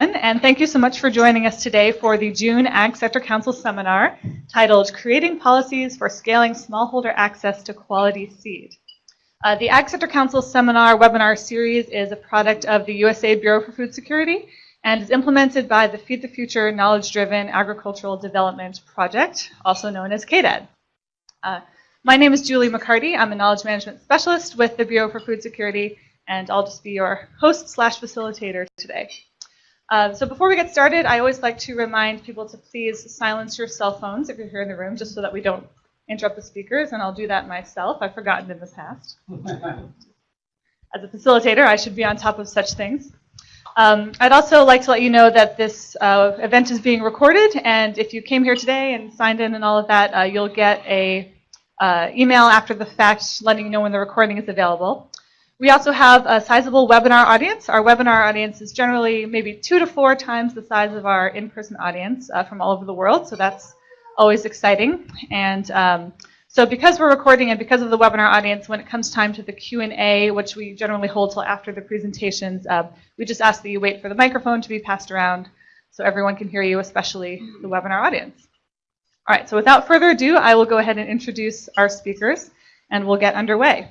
and thank you so much for joining us today for the June Ag Sector Council seminar titled Creating Policies for Scaling Smallholder Access to Quality Seed. Uh, the Ag Sector Council seminar webinar series is a product of the USAID Bureau for Food Security and is implemented by the Feed the Future Knowledge Driven Agricultural Development Project, also known as KDAD. Uh, my name is Julie MacCartee. I'm a knowledge management specialist with the Bureau for Food Security, and I'll just be your host slash facilitator today. Uh, so before we get started, I always like to remind people to please silence your cell phones if you're here in the room, just so that we don't interrupt the speakers, and I'll do that myself. I've forgotten in the past. As a facilitator, I should be on top of such things. Um, I'd also like to let you know that this uh, event is being recorded, and if you came here today and signed in and all of that, uh, you'll get a uh, email after the fact letting you know when the recording is available. We also have a sizable webinar audience. Our webinar audience is generally maybe two to four times the size of our in-person audience uh, from all over the world, so that's always exciting. And um, so because we're recording and because of the webinar audience, when it comes time to the Q&A, which we generally hold till after the presentations, uh, we just ask that you wait for the microphone to be passed around so everyone can hear you, especially the webinar audience. All right, so without further ado, I will go ahead and introduce our speakers, and we'll get underway.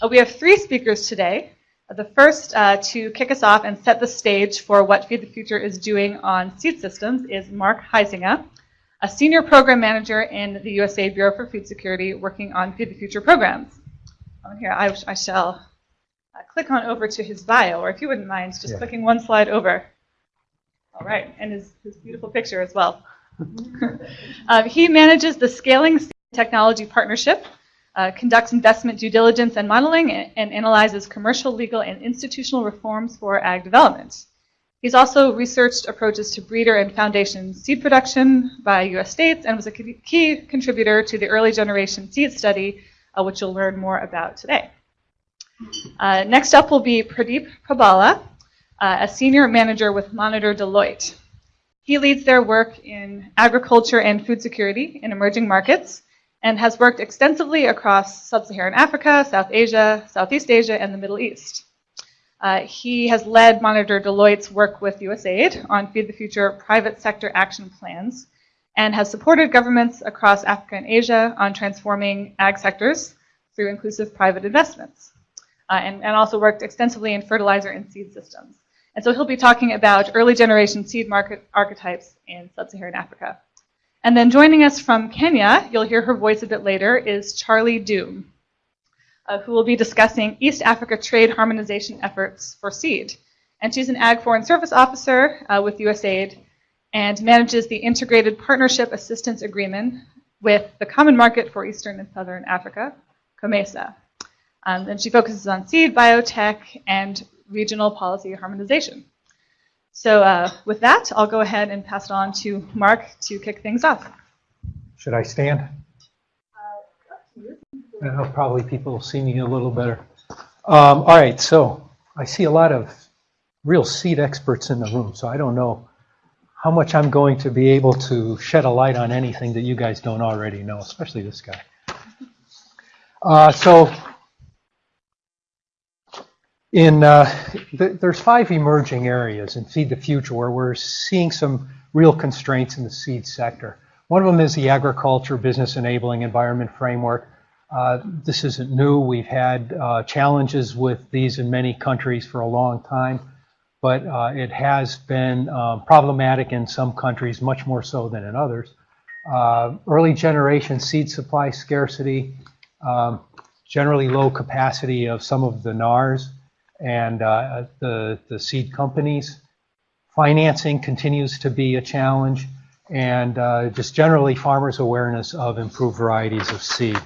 Uh, we have three speakers today. Uh, the first uh, to kick us off and set the stage for what Feed the Future is doing on seed systems is Mark Huisenga, a senior program manager in the USA Bureau for Food Security working on Feed the Future programs. Here, I, I shall uh, click on over to his bio, or if you wouldn't mind, just yeah. clicking one slide over. All right, and his, his beautiful picture as well. um, he manages the Scaling Technology Partnership, uh, conducts investment due diligence and modeling, and, and, analyzes commercial, legal, and institutional reforms for ag development. He's also researched approaches to breeder and foundation seed production by U.S. states and was a key contributor to the early generation seed study, uh, which you'll learn more about today. Uh, next up will be Pradeep Prabhala, uh, a senior manager with Monitor Deloitte. He leads their work in agriculture and food security in emerging markets, and has worked extensively across sub-Saharan Africa, South Asia, Southeast Asia, and the Middle East. Uh, he has led Monitor Deloitte's work with USAID on Feed the Future private sector action plans and has supported governments across Africa and Asia on transforming ag sectors through inclusive private investments. Uh, and, and also worked extensively in fertilizer and seed systems. And so he'll be talking about early generation seed market archetypes in sub-Saharan Africa. And then joining us from Kenya, you'll hear her voice a bit later, is Charlie Doom, uh, who will be discussing East Africa trade harmonization efforts for seed. And she's an Ag Foreign Service Officer uh, with USAID and manages the Integrated Partnership Assistance Agreement with the Common Market for Eastern and Southern Africa, COMESA. Um, and she focuses on seed, biotech, and regional policy harmonization. So uh, with that, I'll go ahead and pass it on to Mark to kick things off. Should I stand? Uh, probably people will see me a little better. Um, all right, so I see a lot of real seed experts in the room, so I don't know how much I'm going to be able to shed a light on anything that you guys don't already know, especially this guy. Uh, so in uh, th there's five emerging areas in Feed the Future where we're seeing some real constraints in the seed sector. One of them is the agriculture business enabling environment framework. Uh, this isn't new. We've had uh, challenges with these in many countries for a long time, but uh, it has been um, problematic in some countries, much more so than in others. Uh, early generation seed supply scarcity, um, generally low capacity of some of the NARs, and uh, the, the seed companies. Financing continues to be a challenge, and uh, just generally farmers' awareness of improved varieties of seed.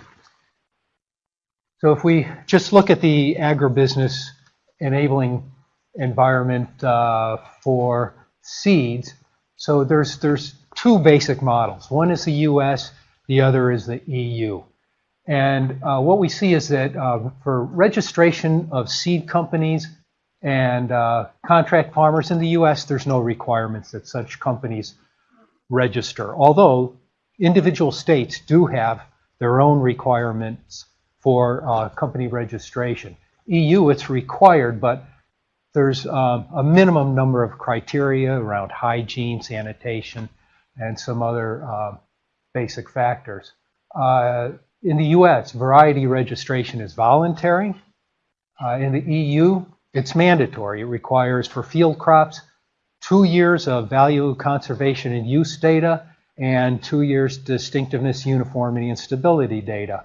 So if we just look at the agribusiness enabling environment uh, for seeds, so there's, there's two basic models. One is the US, the other is the EU. And uh, what we see is that uh, for registration of seed companies and uh, contract farmers in the U.S., there's no requirements that such companies register. Although individual states do have their own requirements for uh, company registration. EU, it's required, but there's um, a minimum number of criteria around hygiene, sanitation, and some other uh, basic factors. In the U.S., variety registration is voluntary. Uh, in the EU, it's mandatory. It requires for field crops two years of value conservation and use data and two years distinctiveness, uniformity, and stability data.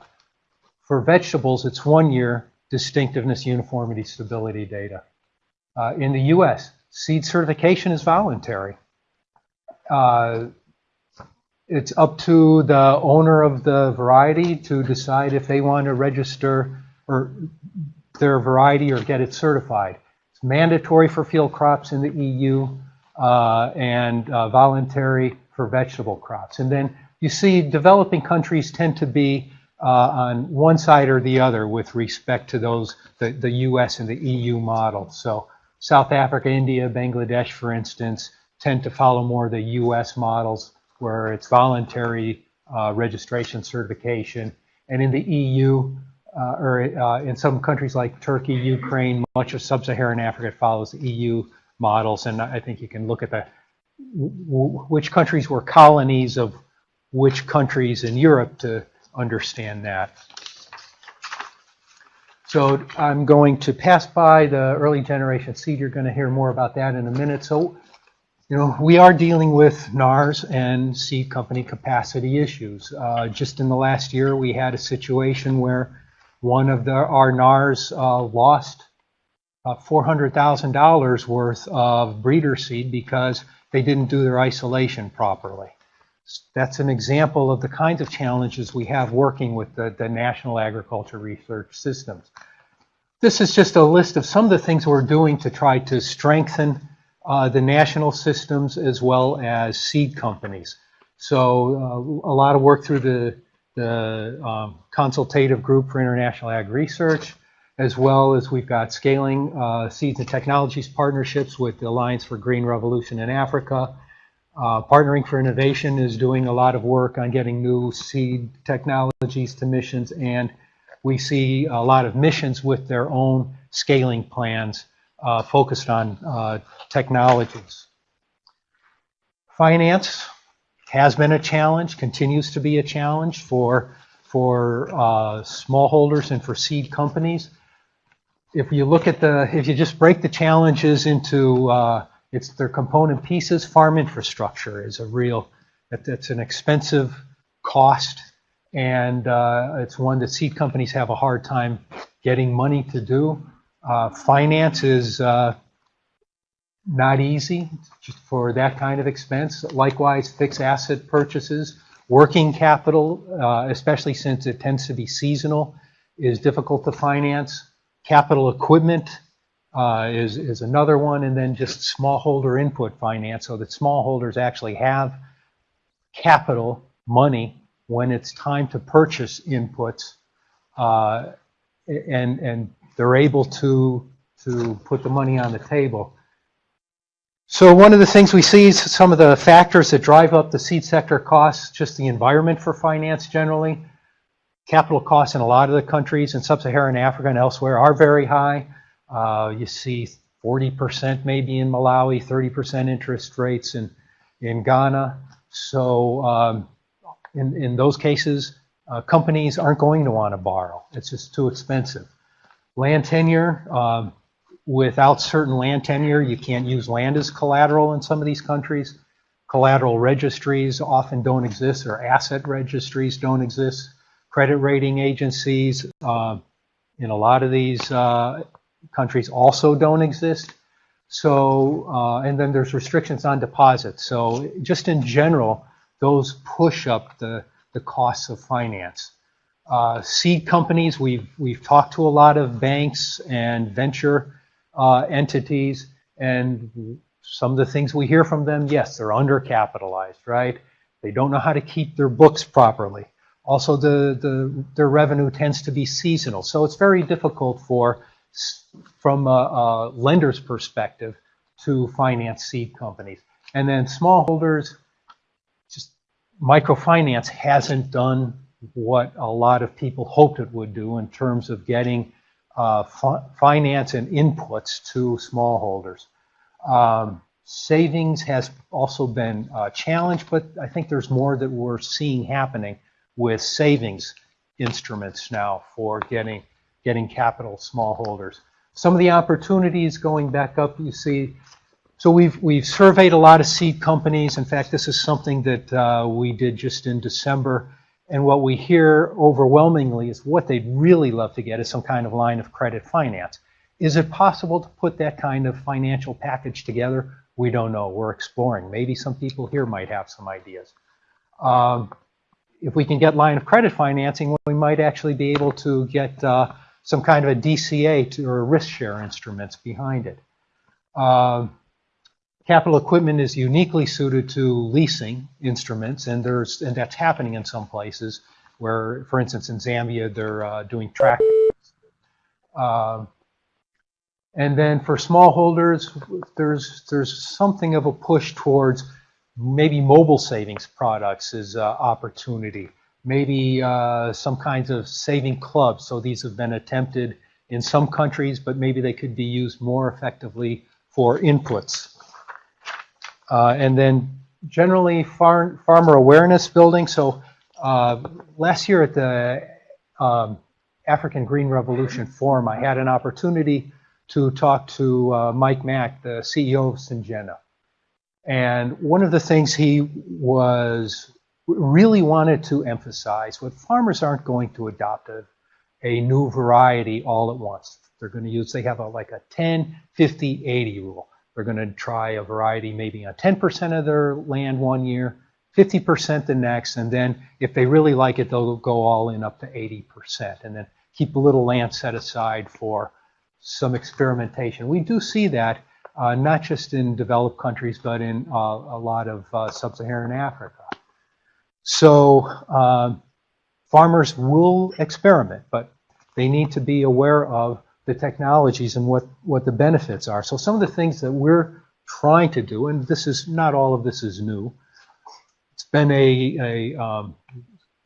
For vegetables, it's one year distinctiveness, uniformity, stability data. Uh, in the U.S., seed certification is voluntary. Uh, it's up to the owner of the variety to decide if they want to register or their variety or get it certified. It's mandatory for field crops in the EU uh, and uh, voluntary for vegetable crops. And then you see developing countries tend to be uh, on one side or the other with respect to those, the, the US and the EU model. So South Africa, India, Bangladesh, for instance, tend to follow more the US models where it's voluntary uh, registration certification. And in the EU, uh, or uh, in some countries like Turkey, Ukraine, much of sub-Saharan Africa follows the EU models. And I think you can look at the which countries were colonies of which countries in Europe to understand that. So I'm going to pass by the early generation seed. You're going to hear more about that in a minute. So you know, we are dealing with NARS and seed company capacity issues. Uh, just in the last year, we had a situation where one of the, our NARS uh, lost uh, $400,000 worth of breeder seed because they didn't do their isolation properly. That's an example of the kinds of challenges we have working with the, the National Agriculture Research Systems. This is just a list of some of the things we're doing to try to strengthen uh, the national systems as well as seed companies. So uh, a lot of work through the, the um, consultative group for international ag research, as well as we've got scaling uh, seeds and technologies partnerships with the Alliance for Green Revolution in Africa. Uh, Partnering for Innovation is doing a lot of work on getting new seed technologies to missions, and we see a lot of missions with their own scaling plans uh, focused on uh, technologies. Finance has been a challenge, continues to be a challenge for, for uh, smallholders and for seed companies. If you look at the, if you just break the challenges into uh, it's their component pieces, farm infrastructure is a real, it's an expensive cost and uh, it's one that seed companies have a hard time getting money to do. Uh, finance is uh, not easy for that kind of expense. Likewise, fixed asset purchases, working capital, uh, especially since it tends to be seasonal, is difficult to finance. Capital equipment uh, is, is another one, and then just smallholder input finance, so that smallholders actually have capital money when it's time to purchase inputs uh, and, and they're able to, to put the money on the table. So one of the things we see is some of the factors that drive up the seed sector costs, just the environment for finance generally. Capital costs in a lot of the countries in sub-Saharan Africa and elsewhere are very high. Uh, you see 40% maybe in Malawi, 30% interest rates in, in Ghana. So um, in, in those cases, uh, companies aren't going to want to borrow. It's just too expensive. Land tenure, um, without certain land tenure, you can't use land as collateral in some of these countries. Collateral registries often don't exist, or asset registries don't exist. Credit rating agencies uh, in a lot of these uh, countries also don't exist. So, uh, and then there's restrictions on deposits. So just in general, those push up the, the costs of finance. Uh, seed companies, we've, we've talked to a lot of banks and venture uh, entities, and some of the things we hear from them, yes, they're undercapitalized, right? They don't know how to keep their books properly. Also, the, the, their revenue tends to be seasonal, so it's very difficult for, from a, a lender's perspective, to finance seed companies. And then smallholders, just microfinance hasn't done what a lot of people hoped it would do in terms of getting uh, fi- finance and inputs to smallholders. Um, savings has also been a challenge, but I think there's more that we're seeing happening with savings instruments now for getting getting capital smallholders. Some of the opportunities going back up, you see. So we've we've surveyed a lot of seed companies. In fact, this is something that uh, we did just in December. And what we hear overwhelmingly is what they'd really love to get is some kind of line of credit finance. Is it possible to put that kind of financial package together? We don't know. We're exploring. Maybe some people here might have some ideas. Um, if we can get line of credit financing, we might actually be able to get uh, some kind of a DCA to, or risk share instruments behind it. Um, capital equipment is uniquely suited to leasing instruments, and there's and that's happening in some places where, for instance, in Zambia, they're uh, doing track. Um, and then for smallholders, there's there's something of a push towards maybe mobile savings products as uh, opportunity. Maybe uh, some kinds of saving clubs. So these have been attempted in some countries, but maybe they could be used more effectively for inputs. Uh, and then generally far, farmer awareness building. So uh, last year at the um, African Green Revolution Forum, I had an opportunity to talk to uh, Mike Mack, the CEO of Syngenta. And one of the things he was really wanted to emphasize what farmers aren't going to adopt a, a new variety all at once. They're going to use, they have a, like a 10, 50, 80 rule. They're going to try a variety maybe on 10% of their land one year, 50% the next, and then if they really like it, they'll go all in up to 80%, and then keep a little land set aside for some experimentation. We do see that uh, not just in developed countries, but in uh, a lot of uh, sub-Saharan Africa. So um, farmers will experiment, but they need to be aware of the technologies and what, what the benefits are. So some of the things that we're trying to do, and this is not all of this is new. It's been a, a um,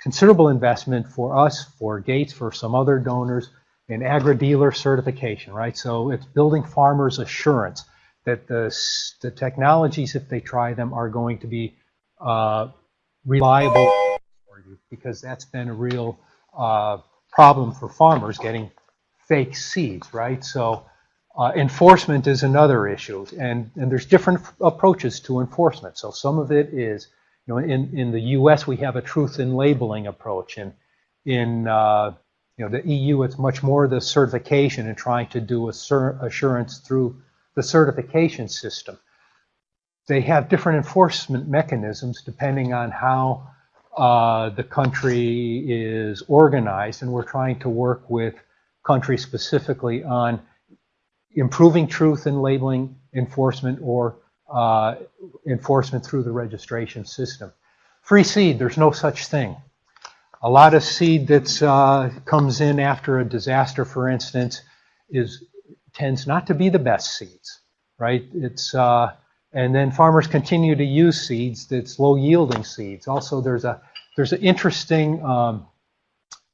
considerable investment for us, for Gates, for some other donors in agri-dealer certification, right? So it's building farmers assurance that the, the technologies, if they try them, are going to be uh, reliable for you because that's been a real uh, problem for farmers getting fake seeds, right? So uh, enforcement is another issue, and, and there's different approaches to enforcement. So some of it is, you know, in, in the U.S. we have a truth in labeling approach, and in uh, you know the EU it's much more the certification and trying to do a assurance through the certification system. They have different enforcement mechanisms depending on how uh, the country is organized, and we're trying to work with countries specifically on improving truth in labeling enforcement or uh, enforcement through the registration system. Free seed, there's no such thing. A lot of seed that uh, comes in after a disaster, for instance, is tends not to be the best seeds, right? It's uh, and then farmers continue to use seeds that's low yielding seeds. Also, there's a there's an interesting um,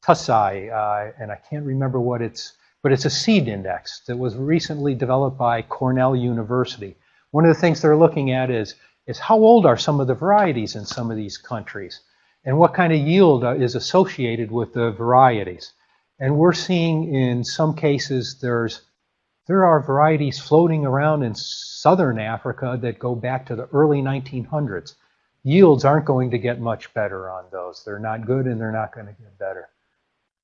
TASAI, uh, and I can't remember what it's, but it's a seed index that was recently developed by Cornell University. One of the things they're looking at is is how old are some of the varieties in some of these countries, and what kind of yield uh, is associated with the varieties. And we're seeing in some cases there's there are varieties floating around in southern Africa that go back to the early 1900s. Yields aren't going to get much better on those. They're not good and they're not going to get better.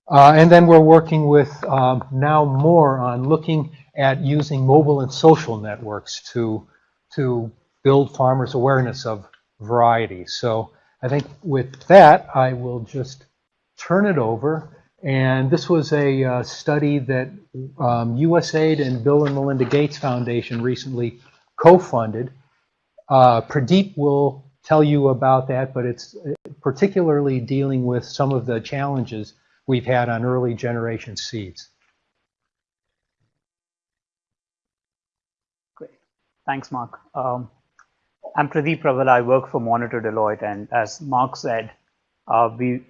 Uh, and then we're working with um, now more on looking at using mobile and social networks to, to build farmers' awareness of varieties. So I think with that, I will just turn it over and this was a uh, study that um, USAID and Bill and Melinda Gates Foundation recently co-funded. Uh, Pradeep will tell you about that, but it's uh, particularly dealing with some of the challenges we've had on early generation seeds. Great. Thanks, Mark. Um, I'm Pradeep Raval. I work for Monitor Deloitte, and as Mark said, uh, we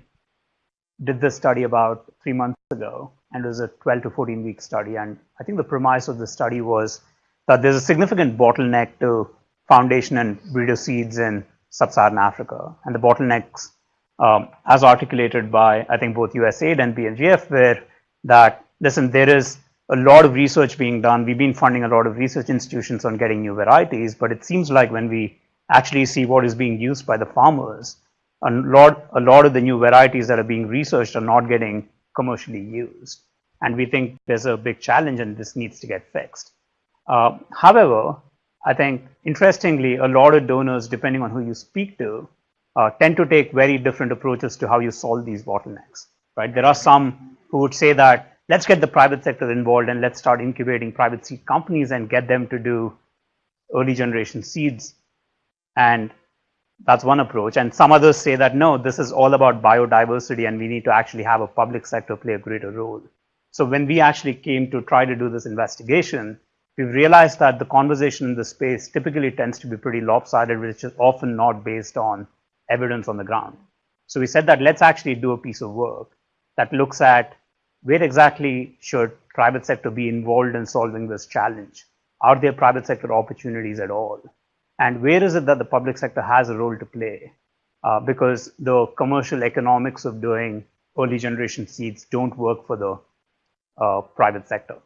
did this study about three months ago, and it was a 12 to 14 week study. And I think the premise of the study was that there's a significant bottleneck to foundation and breeder seeds in sub-Saharan Africa. And the bottlenecks, um, as articulated by, I think, both USAID and BMGF, where that, listen, there is a lot of research being done. We've been funding a lot of research institutions on getting new varieties, but it seems like when we actually see what is being used by the farmers, a lot, a lot of the new varieties that are being researched are not getting commercially used. And we think there's a big challenge and this needs to get fixed. Uh, however, I think interestingly, a lot of donors, depending on who you speak to, uh, tend to take very different approaches to how you solve these bottlenecks. Right? There are some who would say that let's get the private sector involved and let's start incubating private seed companies and get them to do early generation seeds. And that's one approach. And some others say that no, this is all about biodiversity and we need to actually have a public sector play a greater role. So when we actually came to try to do this investigation, we've realized that the conversation in the space typically tends to be pretty lopsided, which is often not based on evidence on the ground. So we said that let's actually do a piece of work that looks at where exactly should private sector be involved in solving this challenge? Are there private sector opportunities at all? And where is it that the public sector has a role to play? Uh, because the commercial economics of doing early generation seeds don't work for the uh, private sector.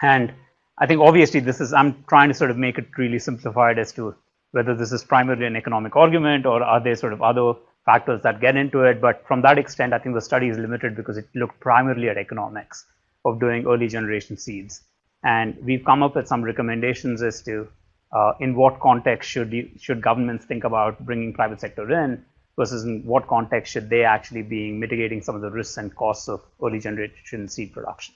And I think obviously this is, I'm trying to sort of make it really simplified as to whether this is primarily an economic argument or are there sort of other factors that get into it. But from that extent, I think the study is limited because it looked primarily at economics of doing early generation seeds. And we've come up with some recommendations as to uh, in what context should you, should governments think about bringing private sector in versus in what context should they actually be mitigating some of the risks and costs of early generation seed production.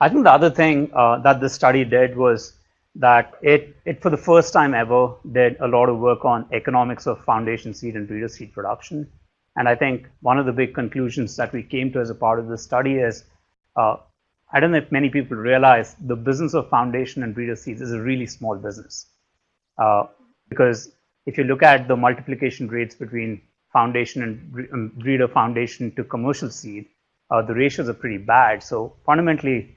I think the other thing uh, that this study did was that it, it, for the first time ever, did a lot of work on economics of foundation seed and breeder seed production. And I think one of the big conclusions that we came to as a part of this study is, uh, I don't know if many people realize the business of foundation and breeder seeds is a really small business. Uh, because if you look at the multiplication rates between foundation and um, breeder foundation to commercial seed, uh, the ratios are pretty bad. So fundamentally,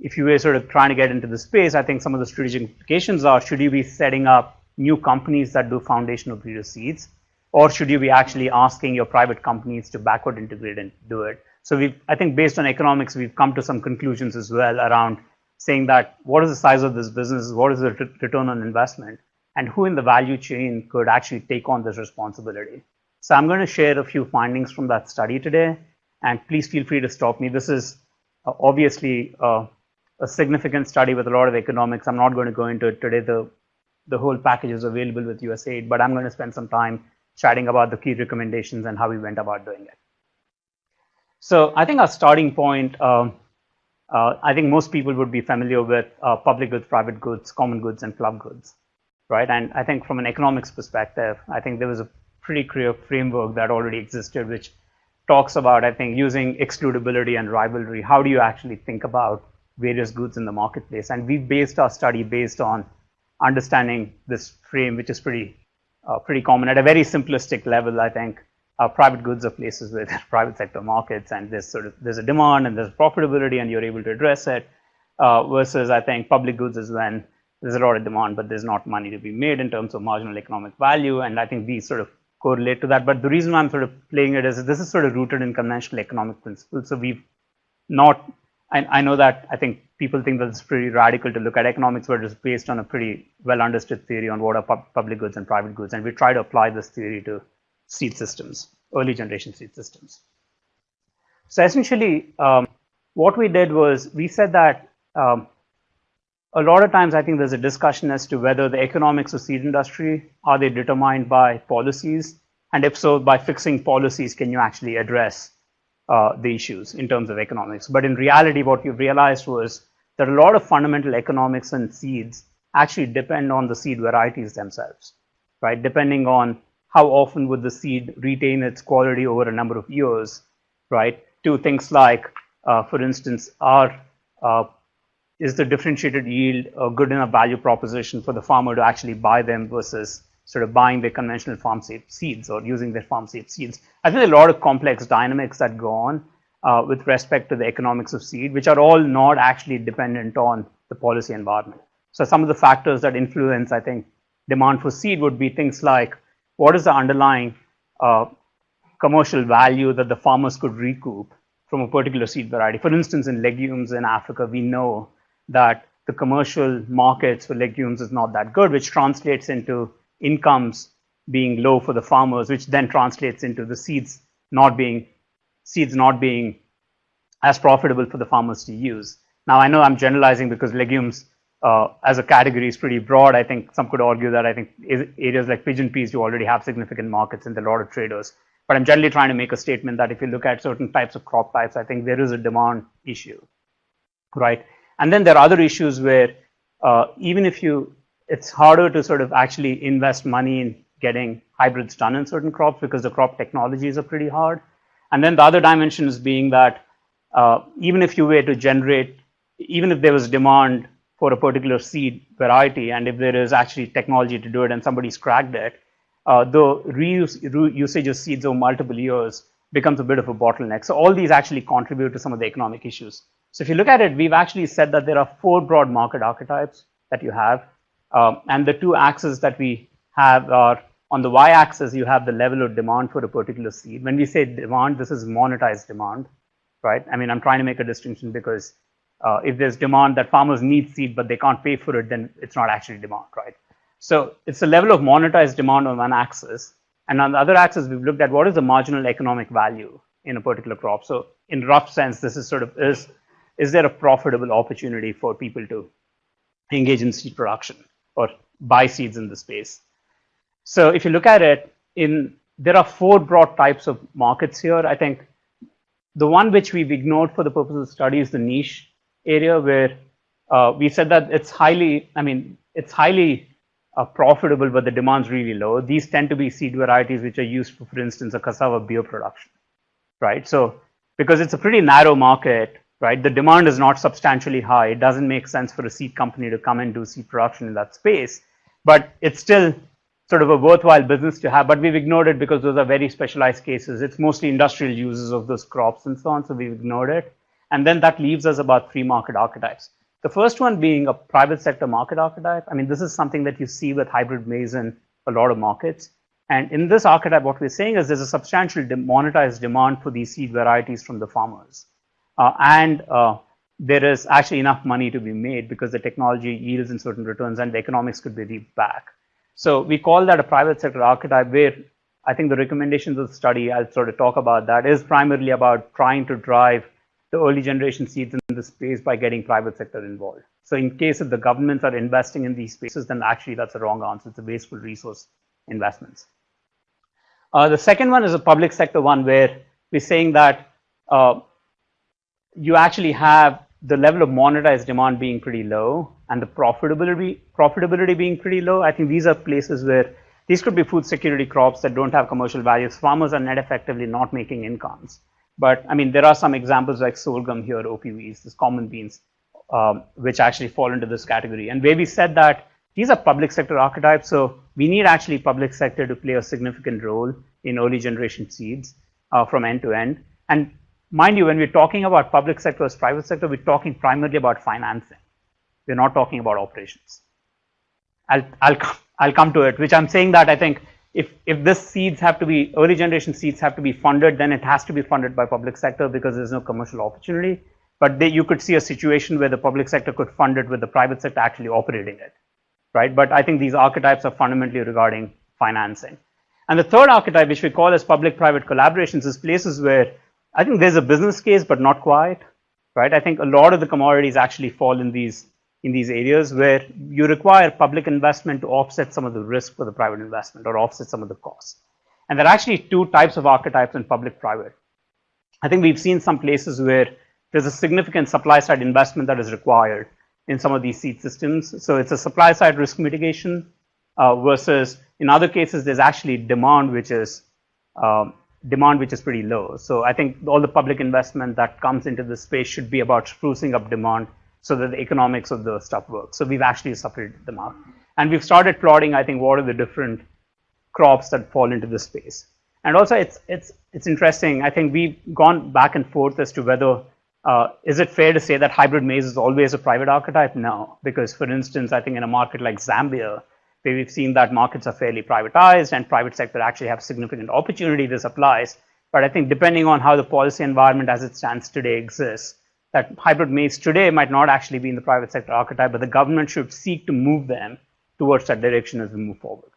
if you were sort of trying to get into the space, I think some of the strategic implications are, should you be setting up new companies that do foundational breeder seeds? Or should you be actually asking your private companies to backward integrate and do it? So we I think based on economics, we've come to some conclusions as well around saying that what is the size of this business? What is the return on investment? And who in the value chain could actually take on this responsibility? So I'm going to share a few findings from that study today. And please feel free to stop me. This is uh, obviously uh, a significant study with a lot of economics. I'm not going to go into it today. The, the whole package is available with USAID, but I'm going to spend some time chatting about the key recommendations and how we went about doing it. So I think our starting point, uh, uh, I think most people would be familiar with uh, public goods, private goods, common goods, and club goods, right? And I think from an economics perspective, I think there was a pretty clear framework that already existed, which talks about, I think, using excludability and rivalry. How do you actually think about various goods in the marketplace. And we based our study based on understanding this frame, which is pretty uh, pretty common at a very simplistic level. I think uh, private goods are places with private sector markets, and there's sort of there's a demand and there's profitability, and you're able to address it. Uh, versus, I think public goods is when there's a lot of demand, but there's not money to be made in terms of marginal economic value. And I think these sort of correlate to that. But the reason I'm sort of playing it is this is sort of rooted in conventional economic principles. So we've not I, I know that I think people think that it's pretty radical to look at economics, but it's based on a pretty well understood theory on what are pu public goods and private goods. And we try to apply this theory to seed systems, early generation seed systems. So essentially, um, what we did was we said that um, a lot of times I think there's a discussion as to whether the economics of seed industry, are they determined by policies? And if so, by fixing policies, can you actually address uh, the issues in terms of economics. But in reality, what we've realized was that a lot of fundamental economics and seeds actually depend on the seed varieties themselves, right? Depending on how often would the seed retain its quality over a number of years, right? To things like, uh, for instance, are uh, is the differentiated yield a good enough value proposition for the farmer to actually buy them versus sort of buying their conventional farm seeds or using their farm seed seeds. I think a lot of complex dynamics that go on. uh, with respect to the economics of seed, which are all not actually dependent on the policy environment. So some of the factors that influence, I think, demand for seed would be things like what is the underlying uh, commercial value that the farmers could recoup from a particular seed variety. For instance, in legumes in Africa, we know that the commercial markets for legumes is not that good, which translates into incomes being low for the farmers, which then translates into the seeds not being seeds not being as profitable for the farmers to use. Now, I know I'm generalizing because legumes uh, as a category is pretty broad. I think some could argue that I think areas like pigeon peas, you already have significant markets and a lot of traders. But I'm generally trying to make a statement that if you look at certain types of crop types, I think there is a demand issue, right? And then there are other issues where uh, even if you, it's harder to sort of actually invest money in getting hybrids done in certain crops because the crop technologies are pretty hard. And then the other dimension is being that uh, even if you were to generate, even if there was demand for a particular seed variety, and if there is actually technology to do it and somebody's cracked it, uh, the reuse, re usage of seeds over multiple years becomes a bit of a bottleneck. So all these actually contribute to some of the economic issues. So if you look at it, we've actually said that there are four broad market archetypes that you have. Um, and the two axes that we have are on the y-axis, you have the level of demand for a particular seed. When we say demand, this is monetized demand, right? I mean, I'm trying to make a distinction because uh, if there's demand that farmers need seed, but they can't pay for it, then it's not actually demand, right? So it's the level of monetized demand on one axis. And on the other axis, we've looked at what is the marginal economic value in a particular crop. So in rough sense, this is sort of is, is there a profitable opportunity for people to engage in seed production or buy seeds in the space? So if you look at it, in there are four broad types of markets here. I think the one which we've ignored for the purpose of the study is the niche area where uh, we said that it's highly, I mean, it's highly are profitable, but the demand's really low. These tend to be seed varieties which are used for, for instance, a cassava beer production, right? So because it's a pretty narrow market, right, the demand is not substantially high. It doesn't make sense for a seed company to come and do seed production in that space, but it's still sort of a worthwhile business to have, but we've ignored it because those are very specialized cases. It's mostly industrial uses of those crops and so on, so we've ignored it. And then that leaves us about three market archetypes. The first one being a private sector market archetype. I mean, this is something that you see with hybrid maize in a lot of markets. And in this archetype, what we're saying is there's a substantial de monetized demand for these seed varieties from the farmers. Uh, and uh, there is actually enough money to be made because the technology yields in certain returns and the economics could be reaped back. So we call that a private sector archetype where I think the recommendations of the study, I'll sort of talk about that, is primarily about trying to drive the early generation seeds in the space by getting private sector involved. So in case if the governments are investing in these spaces, then actually that's a wrong answer. It's a wasteful resource investments. Uh, the second one is a public sector one where we're saying that uh, you actually have the level of monetized demand being pretty low and the profitability profitability being pretty low. I think these are places where these could be food security crops that don't have commercial values. Farmers are net effectively not making incomes. But I mean, there are some examples like sorghum here, OPVs, these common beans, um, which actually fall into this category. And where we said that these are public sector archetypes, so we need actually public sector to play a significant role in early generation seeds uh, from end to end. And mind you, when we're talking about public sector as private sector, we're talking primarily about financing. We're not talking about operations. I'll, I'll, I'll come to it, which I'm saying that I think if, if this seeds have to be, early generation seeds have to be funded, then it has to be funded by public sector because there's no commercial opportunity. But they, you could see a situation where the public sector could fund it with the private sector actually operating it, right? But I think these archetypes are fundamentally regarding financing. And the third archetype, which we call as public-private collaborations, is places where I think there's a business case, but not quite, right? I think a lot of the commodities actually fall in these in these areas where you require public investment to offset some of the risk for the private investment or offset some of the costs. And there are actually two types of archetypes in public-private. I think we've seen some places where there's a significant supply side investment that is required in some of these seed systems. So it's a supply side risk mitigation uh, versus in other cases, there's actually demand which is um, demand which is pretty low. So I think all the public investment that comes into this space should be about sprucing up demand so that the economics of the stuff works. So we've actually separated them out. And we've started plotting, I think, what are the different crops that fall into this space. And also, it's it's it's interesting. I think we've gone back and forth as to whether uh, is it fair to say that hybrid maize is always a private archetype? No, because for instance, I think in a market like Zambia, we've seen that markets are fairly privatized and private sector actually have significant opportunity, this applies. But I think depending on how the policy environment as it stands today exists, that hybrid maize today might not actually be in the private sector archetype, but the government should seek to move them towards that direction as we move forward.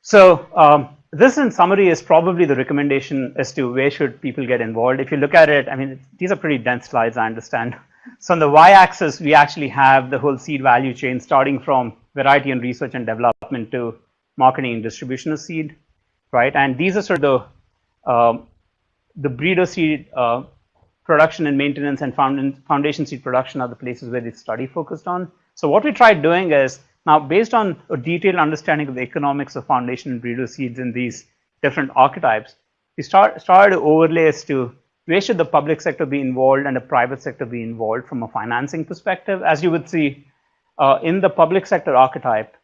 So um, this in summary is probably the recommendation as to where should people get involved. If you look at it, I mean, these are pretty dense slides, I understand. So on the y-axis, we actually have the whole seed value chain starting from variety and research and development to marketing and distribution of seed, right? And these are sort of the, um, the breeder seed uh, production and maintenance and foundation seed production are the places where this study focused on. So what we tried doing is now, based on a detailed understanding of the economics of foundation and breeder seeds in these different archetypes, we start, started to overlay as to where should the public sector be involved and the private sector be involved from a financing perspective. As you would see uh, in the public sector archetype,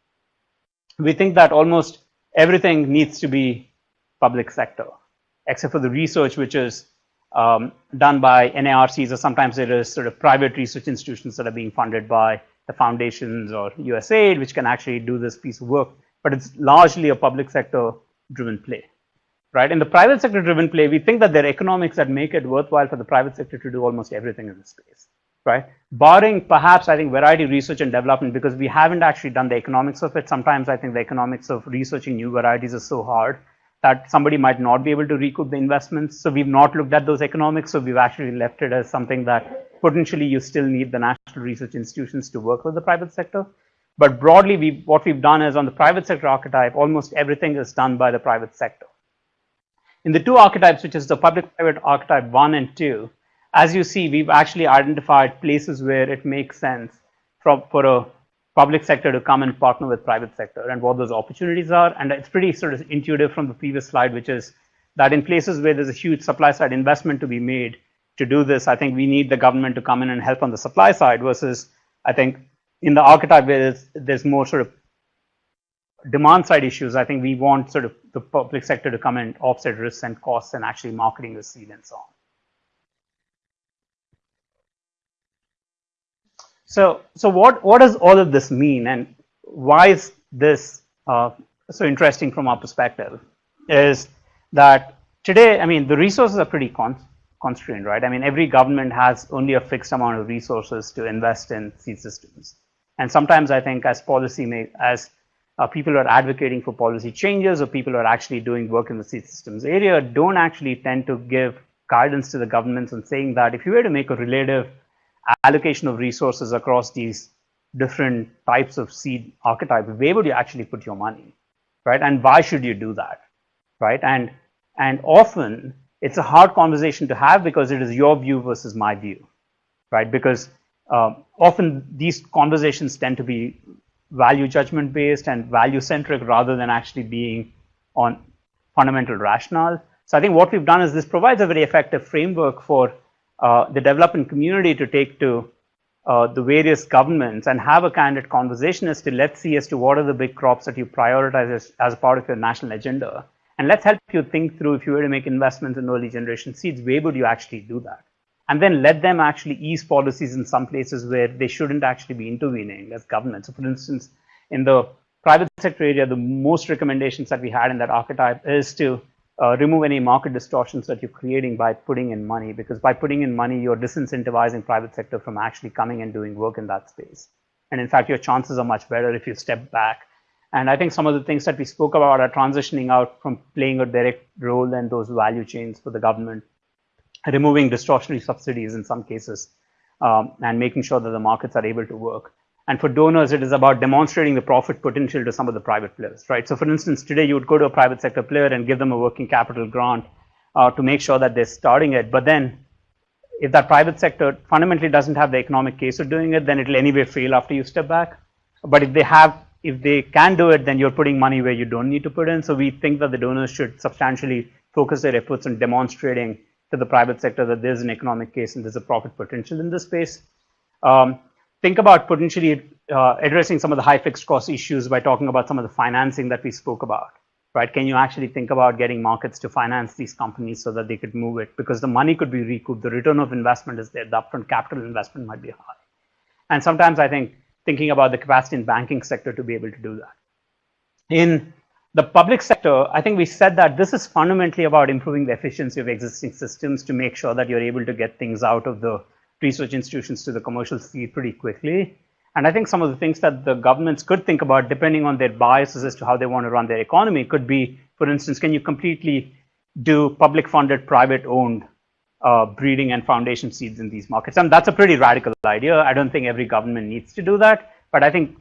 we think that almost everything needs to be public sector, except for the research which is um, done by NARCs or sometimes it is sort of private research institutions that are being funded by the foundations or USAID, which can actually do this piece of work, but it's largely a public sector driven play. Right? In the private sector driven play, we think that there are economics that make it worthwhile for the private sector to do almost everything in this space. Right? Barring perhaps, I think, variety research and development, because we haven't actually done the economics of it. Sometimes I think the economics of researching new varieties is so hard that somebody might not be able to recoup the investments. So we've not looked at those economics. So we've actually left it as something that potentially you still need the national research institutions to work with the private sector. But broadly, we, what we've done is on the private sector archetype, almost everything is done by the private sector. In the two archetypes, which is the public-private archetype one and two, as you see, we've actually identified places where it makes sense for, for a public sector to come and partner with private sector and what those opportunities are. And it's pretty sort of intuitive from the previous slide, which is that in places where there's a huge supply side investment to be made, to do this, I think we need the government to come in and help on the supply side versus I think in the archetype where there's, there's more sort of demand side issues, I think we want sort of the public sector to come and offset risks and costs and actually marketing the seed and so on. So, so what, what does all of this mean and why is this uh, so interesting from our perspective is that today, I mean, the resources are pretty con constrained, right? I mean, every government has only a fixed amount of resources to invest in seed systems. And sometimes I think as policy make, as uh, people are advocating for policy changes or people are actually doing work in the seed systems area don't actually tend to give guidance to the governments and saying that if you were to make a relative allocation of resources across these different types of seed archetype, where would you actually put your money, right? And why should you do that, right? And and often it's a hard conversation to have because it is your view versus my view, right? Because um, often these conversations tend to be value judgment based and value centric rather than actually being on fundamental rationale. So I think what we've done is this provides a very effective framework for the development community to take to uh, the various governments and have a candid conversation as to let's see as to what are the big crops that you prioritize as, as part of your national agenda and let's help you think through if you were to make investments in early generation seeds, where would you actually do that? And then let them actually ease policies in some places where they shouldn't actually be intervening as government. So for instance, in the private sector area, the most recommendations that we had in that archetype is to uh, remove any market distortions that you're creating by putting in money, because by putting in money, you're disincentivizing private sector from actually coming and doing work in that space. And in fact, your chances are much better if you step back and I think some of the things that we spoke about are transitioning out from playing a direct role in those value chains for the government, removing distortionary subsidies in some cases, um, and making sure that the markets are able to work. And for donors, it is about demonstrating the profit potential to some of the private players, right? So for instance, today you would go to a private sector player and give them a working capital grant uh, to make sure that they're starting it. But then if that private sector fundamentally doesn't have the economic case of doing it, then it'll anyway fail after you step back. But if they have if they can do it, then you're putting money where you don't need to put in. So we think that the donors should substantially focus their efforts on demonstrating to the private sector that there's an economic case and there's a profit potential in this space. Um, think about potentially uh, addressing some of the high fixed cost issues by talking about some of the financing that we spoke about. right? Can you actually think about getting markets to finance these companies so that they could move it? Because the money could be recouped, the return of investment is there, the upfront capital investment might be high. And sometimes I think thinking about the capacity in banking sector to be able to do that. In the public sector, I think we said that this is fundamentally about improving the efficiency of existing systems to make sure that you're able to get things out of the research institutions to the commercial seed pretty quickly. And I think some of the things that the governments could think about, depending on their biases as to how they want to run their economy, could be, for instance, can you completely do public funded, private owned uh, breeding and foundation seeds in these markets? And that's a pretty radical idea. I don't think every government needs to do that. But I think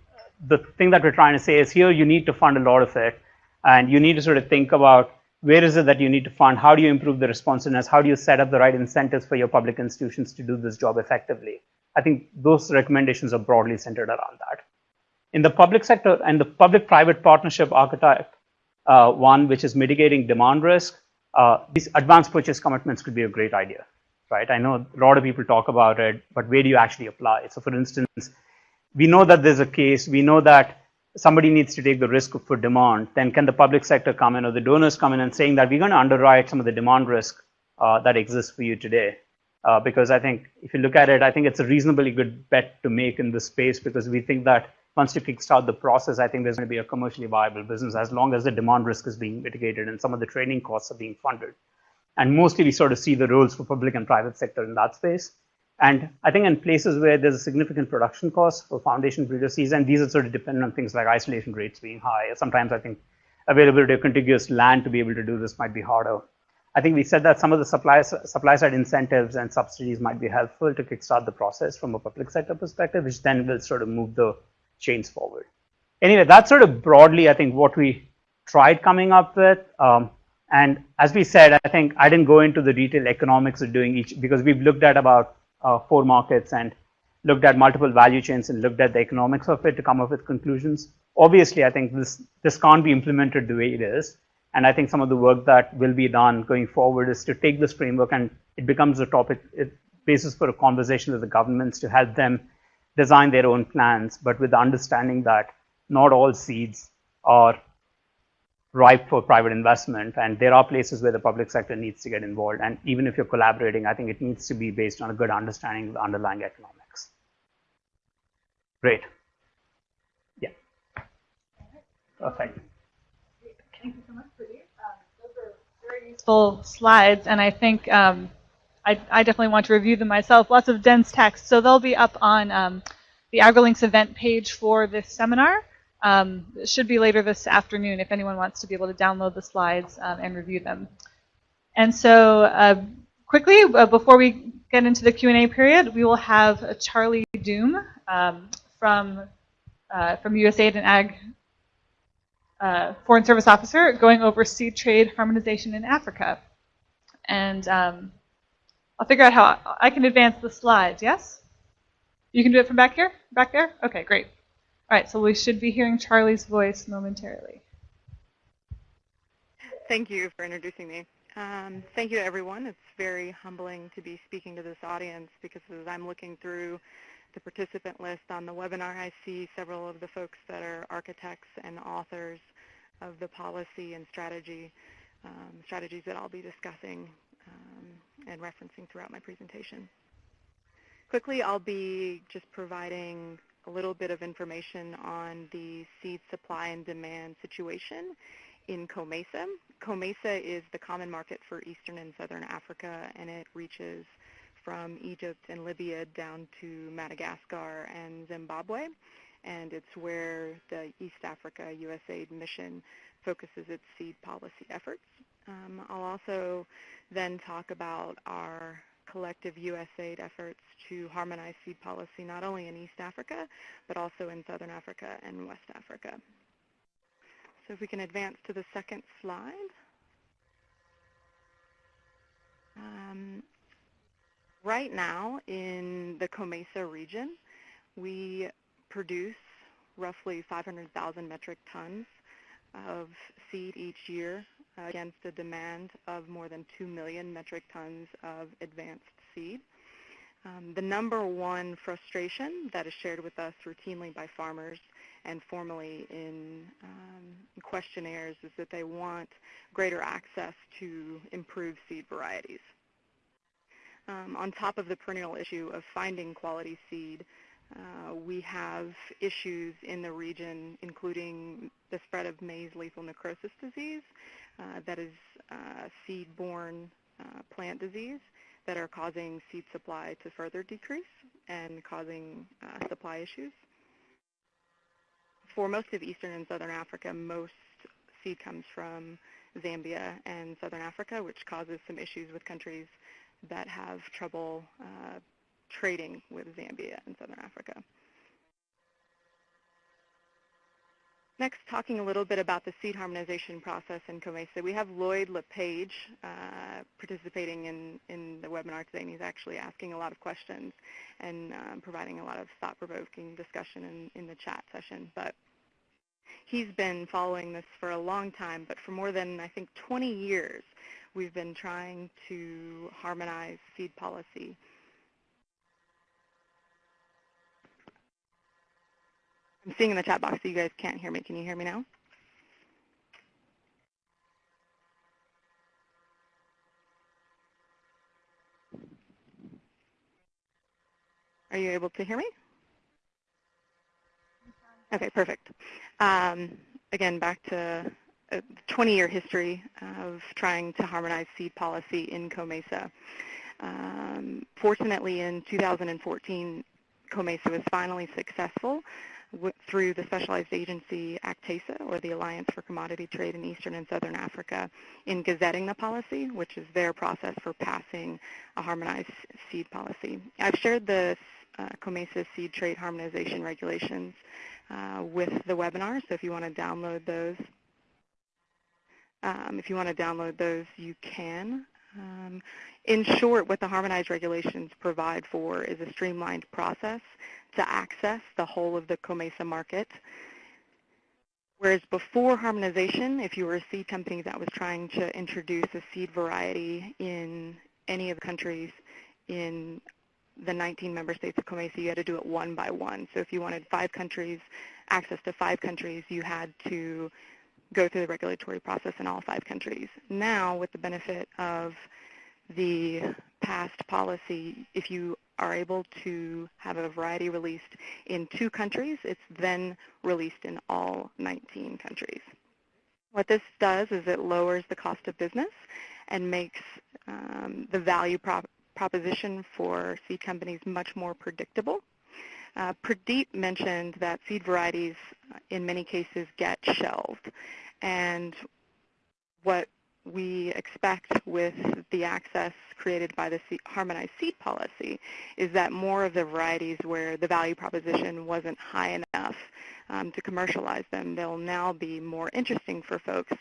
the thing that we're trying to say is here you need to fund a lot of it. And you need to sort of think about where is it that you need to fund? How do you improve the responsiveness? How do you set up the right incentives for your public institutions to do this job effectively? I think those recommendations are broadly centered around that. In the public sector and the public-private partnership archetype, uh, one which is mitigating demand risk, uh, these advanced purchase commitments could be a great idea, right? I know a lot of people talk about it, but where do you actually apply? So for instance, we know that there's a case, we know that somebody needs to take the risk for demand, then can the public sector come in or the donors come in and saying that we're going to underwrite some of the demand risk uh, that exists for you today? Uh, because I think if you look at it, I think it's a reasonably good bet to make in this space because we think that once you kickstart the process, I think there's going to be a commercially viable business as long as the demand risk is being mitigated and some of the training costs are being funded. And mostly we sort of see the roles for public and private sector in that space. And I think in places where there's a significant production cost for foundation breeder seeds, and these are sort of dependent on things like isolation rates being high. Sometimes I think availability of contiguous land to be able to do this might be harder. I think we said that some of the supply, supply side incentives and subsidies might be helpful to kickstart the process from a public sector perspective, which then will sort of move the chains forward. Anyway, that's sort of broadly, I think, what we tried coming up with. Um, and as we said, I think I didn't go into the detailed economics of doing each because we've looked at about uh, four markets and looked at multiple value chains and looked at the economics of it to come up with conclusions. Obviously, I think this, this can't be implemented the way it is. And I think some of the work that will be done going forward is to take this framework and it becomes a topic, it, basis for a conversation with the governments to help them design their own plans, but with the understanding that not all seeds are ripe for private investment. And there are places where the public sector needs to get involved. And even if you're collaborating, I think it needs to be based on a good understanding of the underlying economics. Great. Yeah. Perfect. Thank you so much, Pradeep. Um, those are very useful slides, and I think um, I, I, definitely want to review them myself. Lots of dense text, so they'll be up on um, the AgriLinks event page for this seminar. Um, should be later this afternoon if anyone wants to be able to download the slides um, and review them. And so uh, quickly, uh, before we get into the Q&A period, we will have Charlie Doom um, from, uh, from USAID and Ag uh, Foreign Service Officer going over seed trade harmonization in Africa. And um, I'll figure out how I can advance the slides, yes? You can do it from back here? Back there? Okay, great. All right, so we should be hearing Charlie's voice momentarily. Thank you for introducing me. Um, thank you to everyone. It's very humbling to be speaking to this audience because as I'm looking through the participant list on the webinar, I see several of the folks that are architects and authors of the policy and strategy um, strategies that I'll be discussing um, and referencing throughout my presentation. Quickly, I'll be just providing a little bit of information on the seed supply and demand situation in COMESA. COMESA is the common market for Eastern and Southern Africa, and it reaches from Egypt and Libya down to Madagascar and Zimbabwe. And it's where the East Africa USAID mission focuses its seed policy efforts. Um, I'll also then talk about our collective USAID efforts to harmonize seed policy not only in East Africa, but also in Southern Africa and West Africa. So if we can advance to the second slide. Um, right now in the COMESA region, we produce roughly 500,000 metric tons of seed each year against a demand of more than 2 million metric tons of advanced seed. Um, the number one frustration that is shared with us routinely by farmers and formally in um, questionnaires is that they want greater access to improved seed varieties. Um, on top of the perennial issue of finding quality seed, uh, we have issues in the region, including the spread of maize lethal necrosis disease, that is uh, seed-borne uh, plant disease, that are causing seed supply to further decrease and causing uh, supply issues. For most of Eastern and Southern Africa, most seed comes from Zambia and Southern Africa, which causes some issues with countries that have trouble uh, trading with Zambia and Southern Africa. Next, talking a little bit about the seed harmonization process in COMESA. We have Lloyd LePage uh, participating in, in the webinar today, and he's actually asking a lot of questions and um, providing a lot of thought-provoking discussion in, in the chat session. But he's been following this for a long time, but for more than, I think, 20 years, we've been trying to harmonize seed policy Seeing in the chat box that you guys can't hear me. Can you hear me now? Are you able to hear me? Okay, perfect. Um, again, back to a 20-year history of trying to harmonize seed policy in COMESA. Um, fortunately, in 2014, COMESA was finally successful through the specialized agency ACTESA, or the Alliance for Commodity Trade in Eastern and Southern Africa, in gazetting the policy, which is their process for passing a harmonized seed policy. I've shared the uh, COMESA seed trade harmonization regulations uh, with the webinar, so if you want to download those, um, if you want to download those, you can. Um, in short, what the harmonized regulations provide for is a streamlined process to access the whole of the COMESA market. Whereas before harmonization, if you were a seed company that was trying to introduce a seed variety in any of the countries in the 19 member states of COMESA, you had to do it one by one. So if you wanted five countries, access to five countries, you had to go through the regulatory process in all five countries. Now, with the benefit of the past policy, if you are able to have a variety released in two countries, it's then released in all 19 countries. What this does is it lowers the cost of business and makes um, the value prop proposition for seed companies much more predictable. Uh, Pradeep mentioned that seed varieties uh, in many cases get shelved. And what we expect with the access created by the harmonized seed policy is that more of the varieties where the value proposition wasn't high enough um, to commercialize them, they'll now be more interesting for folks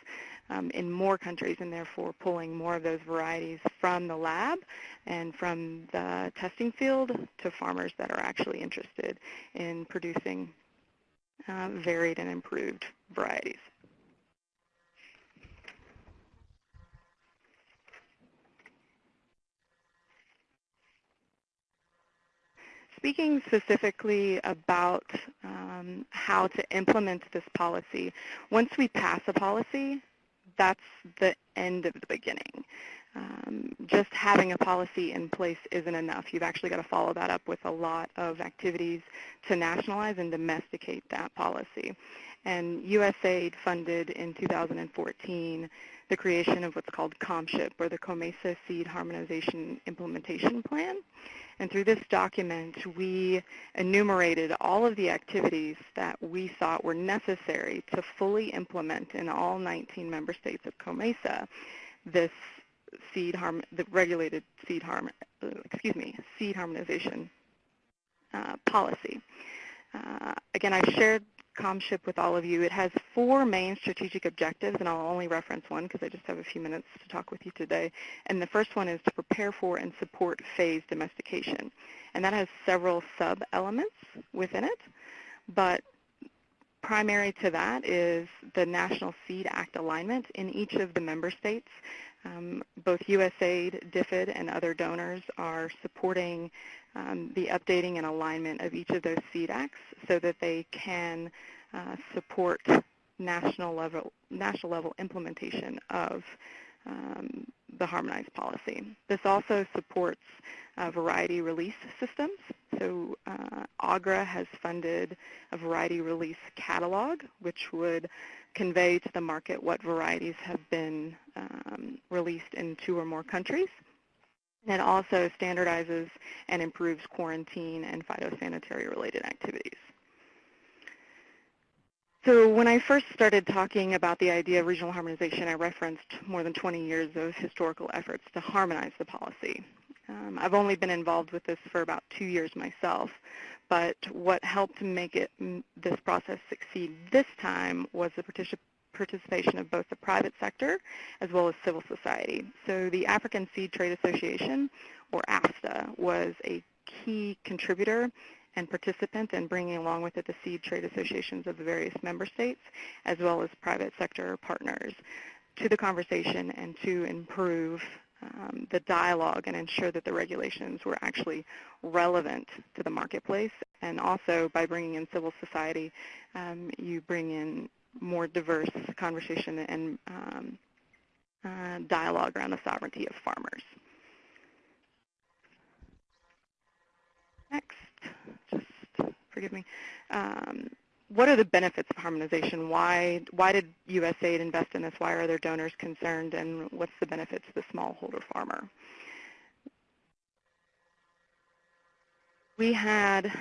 um, in more countries and therefore pulling more of those varieties from the lab and from the testing field to farmers that are actually interested in producing uh, varied and improved varieties. Speaking specifically about um, how to implement this policy, once we pass a policy, that's the end of the beginning. Um, just having a policy in place isn't enough. You've actually got to follow that up with a lot of activities to nationalize and domesticate that policy. And USAID funded in 2014 the creation of what's called COMSHIP, or the COMESA Seed Harmonization Implementation Plan. And through this document, we enumerated all of the activities that we thought were necessary to fully implement in all 19 member states of COMESA this seed harm, the regulated seed harm, excuse me, seed harmonization uh, policy. Uh, again, I shared COMSHIP with all of you. It has four main strategic objectives, and I'll only reference one because I just have a few minutes to talk with you today. And the first one is to prepare for and support phased domestication. And that has several sub-elements within it, but primary to that is the National Seed Act alignment in each of the member states. Um, both USAID, DFID, and other donors are supporting um, the updating and alignment of each of those seed acts so that they can uh, support national level, national level implementation of um, the harmonized policy. This also supports uh, variety release systems. So uh, AGRA has funded a variety release catalog, which would convey to the market what varieties have been um, released in two or more countries. And it also standardizes and improves quarantine and phytosanitary related activities. So when I first started talking about the idea of regional harmonization, I referenced more than 20 years of historical efforts to harmonize the policy. Um, I've only been involved with this for about two years myself, but what helped make it this process succeed this time was the particip participation of both the private sector as well as civil society. So the African Seed Trade Association, or AFSTA, was a key contributor and participant and bringing along with it the seed trade associations of the various member states as well as private sector partners to the conversation and to improve um, the dialogue and ensure that the regulations were actually relevant to the marketplace. And also by bringing in civil society, um, you bring in more diverse conversation and um, uh, dialogue around the sovereignty of farmers. Next, just forgive me. Um, what are the benefits of harmonization? Why, why did USAID invest in this? Why are their donors concerned? And what's the benefit to the smallholder farmer? We had,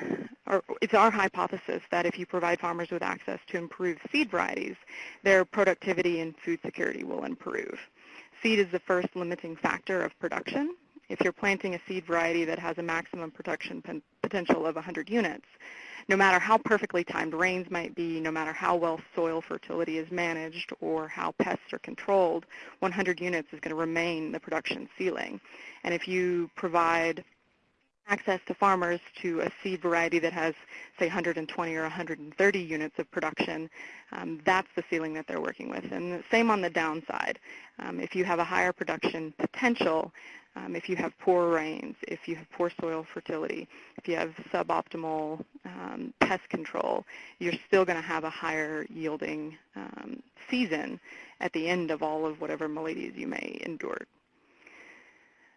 or it's our hypothesis that if you provide farmers with access to improved seed varieties, their productivity and food security will improve. Seed is the first limiting factor of production. If you're planting a seed variety that has a maximum production potential of 100 units, no matter how perfectly timed rains might be, no matter how well soil fertility is managed or how pests are controlled, 100 units is going to remain the production ceiling. And if you provide access to farmers to a seed variety that has, say, 120 or 130 units of production, um, that's the ceiling that they're working with. And the same on the downside. Um, if you have a higher production potential, um, if you have poor rains, if you have poor soil fertility, if you have suboptimal um, pest control, you're still going to have a higher yielding um, season at the end of all of whatever maladies you may endure.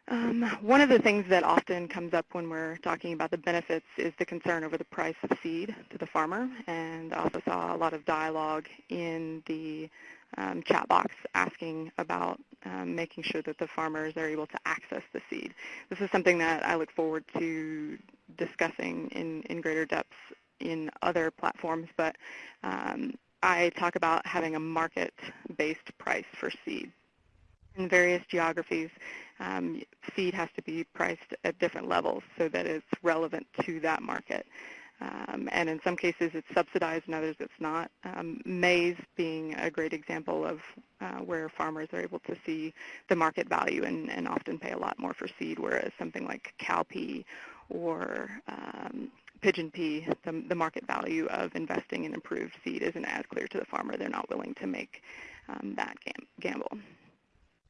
Um, one of the things that often comes up when we're talking about the benefits is the concern over the price of seed to the farmer, and I also saw a lot of dialogue in the um, chat box asking about um, making sure that the farmers are able to access the seed. This is something that I look forward to discussing in, in greater depth in other platforms, but um, I talk about having a market-based price for seed. In various geographies, um, seed has to be priced at different levels so that it's relevant to that market. Um, and in some cases it's subsidized, in others it's not. Um, maize being a great example of uh, where farmers are able to see the market value and, and, often pay a lot more for seed, whereas something like cowpea or um, pigeon pea, the, the, market value of investing in improved seed isn't as clear to the farmer. They're not willing to make um, that gam gamble.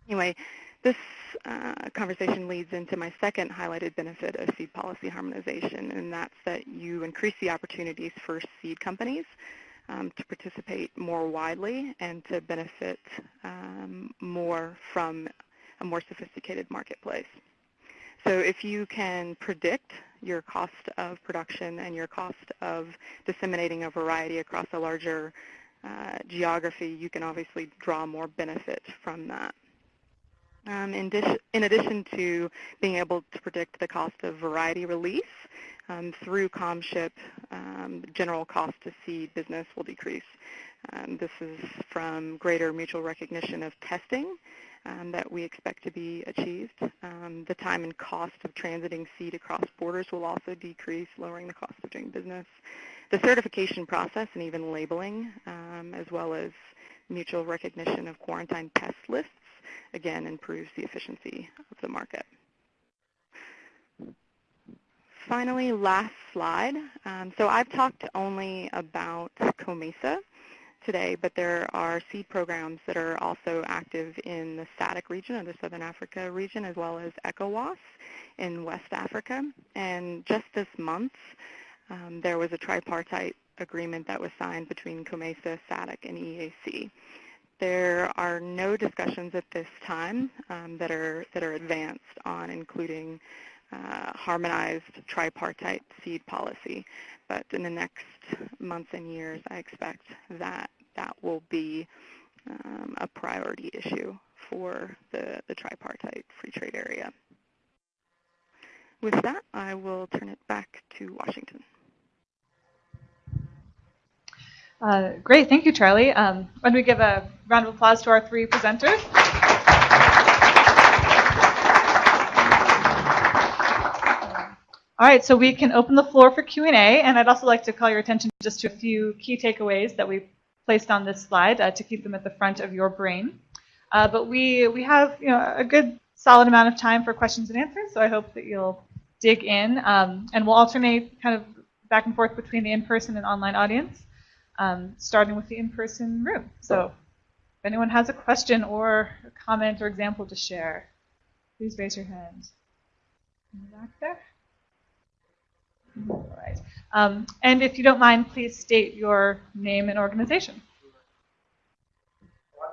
Anyway, this uh, conversation leads into my second highlighted benefit of seed policy harmonization, and that's that you increase the opportunities for seed companies um, to participate more widely and to benefit um, more from a more sophisticated marketplace. So if you can predict your cost of production and your cost of disseminating a variety across a larger uh, geography, you can obviously draw more benefit from that. Um, in, in, addition to being able to predict the cost of variety release, um, through COMSHIP, um, general cost to seed business will decrease. Um, this is from greater mutual recognition of testing um, that we expect to be achieved. Um, the time and cost of transiting seed across borders will also decrease, lowering the cost of doing business. The certification process and even labeling, as well as mutual recognition of quarantine pest lists again, improves the efficiency of the market. Finally, last slide. Um, so I've talked only about COMESA today, but there are seed programs that are also active in the SADC region or the Southern Africa region, as well as ECOWAS in West Africa. And just this month, um, there was a tripartite agreement that was signed between COMESA, SADC, and EAC. There are no discussions at this time um, that are that are advanced on including uh, harmonized tripartite seed policy. But in the next months and years, I expect that that will be um, a priority issue for the, the tripartite free trade area. With that, I will turn it back to Washington. Uh, great, thank you, Charlie. Um, why don't we give a round of applause to our three presenters? All right, so we can open the floor for Q&A, and I'd also like to call your attention just to a few key takeaways that we placed on this slide uh, to keep them at the front of your brain. Uh, but we, we have you know, a good solid amount of time for questions and answers, so I hope that you'll dig in. Um, and we'll alternate kind of back and forth between the in-person and online audience, um, starting with the in-person room. So if anyone has a question or a comment or example to share, please raise your hand. Back there. All right. Um, and if you don't mind, please state your name and organization.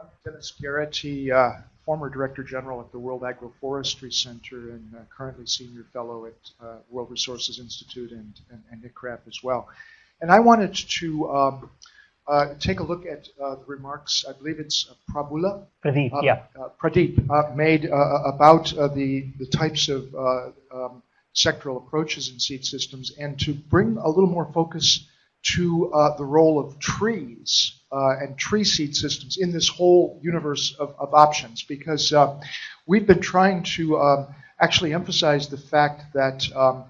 I'm Dennis Garrity, uh, former Director General at the World Agroforestry Center and uh, currently Senior Fellow at uh, World Resources Institute and, and, and, ICRAF as well. And I wanted to um, uh, take a look at uh, the remarks, I believe it's Prabula. Pradeep, yeah. Pradeep made about the, the types of um, sectoral approaches in seed systems and to bring a little more focus to uh, the role of trees uh, and tree seed systems in this whole universe of, of options because uh, we've been trying to um, actually emphasize the fact that um,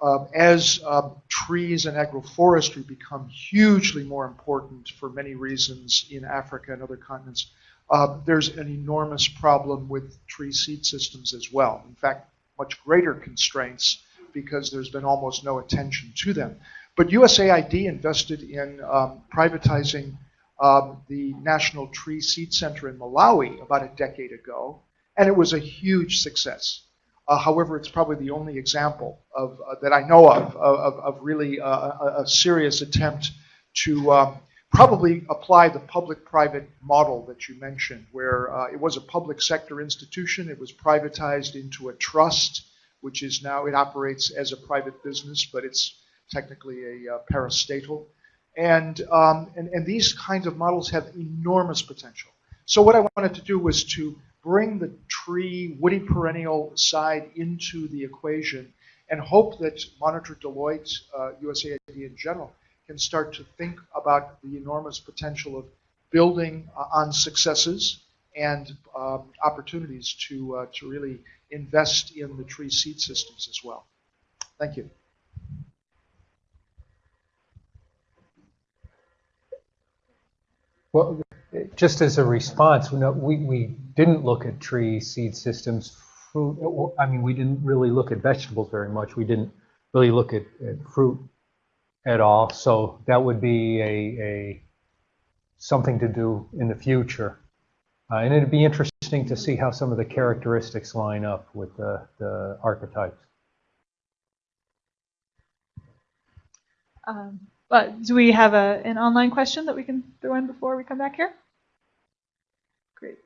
uh, as um, trees and agroforestry become hugely more important for many reasons in Africa and other continents, uh, there's an enormous problem with tree seed systems as well. In fact, much greater constraints because there's been almost no attention to them. But USAID invested in um, privatizing um, the National Tree Seed Center in Malawi about a decade ago, and it was a huge success. Uh, however, it's probably the only example of uh, that I know of of, of really uh, a, serious attempt to um, probably apply the public-private model that you mentioned, where uh, it was a public sector institution, it was privatized into a trust, which is now, it operates as a private business, but it's technically a uh, parastatal. And, um, and, and these kinds of models have enormous potential. So what I wanted to do was to bring the tree, woody perennial side into the equation and hope that Monitor Deloitte, uh, USAID in general, can start to think about the enormous potential of building uh, on successes and um, opportunities to, uh, to really invest in the tree seed systems as well. Thank you. Well, just as a response, we, we didn't look at tree seed systems. Fruit, I mean, we didn't really look at vegetables very much. We didn't really look at, at fruit at all. So that would be a, a something to do in the future. Uh, and it'd be interesting to see how some of the characteristics line up with the, the archetypes. Um, but do we have a, an online question that we can throw in before we come back here? Great.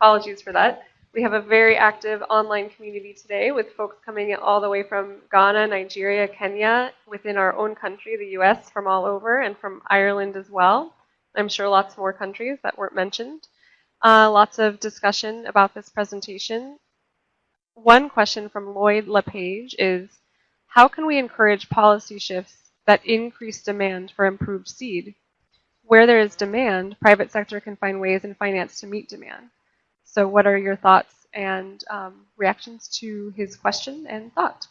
Apologies for that. We have a very active online community today with folks coming all the way from Ghana, Nigeria, Kenya, within our own country, the US, from all over, and from Ireland as well. I'm sure lots more countries that weren't mentioned. Uh, lots of discussion about this presentation. One question from Lloyd LePage is, how can we encourage policy shifts that increase demand for improved seed? Where there is demand, private sector can find ways and finance to meet demand. So what are your thoughts and um, reactions to his question and thought?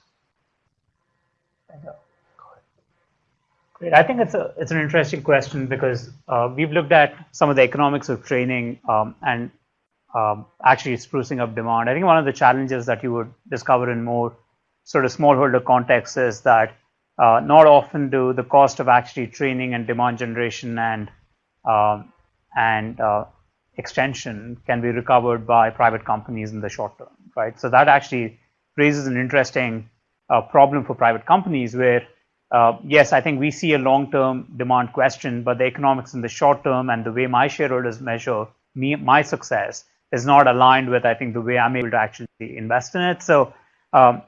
Great. I think it's a it's an interesting question because uh, we've looked at some of the economics of training um, and um, actually sprucing up demand. I think one of the challenges that you would discover in more sort of smallholder contexts is that uh, not often do the cost of actually training and demand generation and um, and uh, extension can be recovered by private companies in the short term, right? So that actually raises an interesting uh, problem for private companies where, yes, I think we see a long-term demand question, but the economics in the short term and the way my shareholders measure me, my success is not aligned with, I think, the way I'm able to actually invest in it. So um,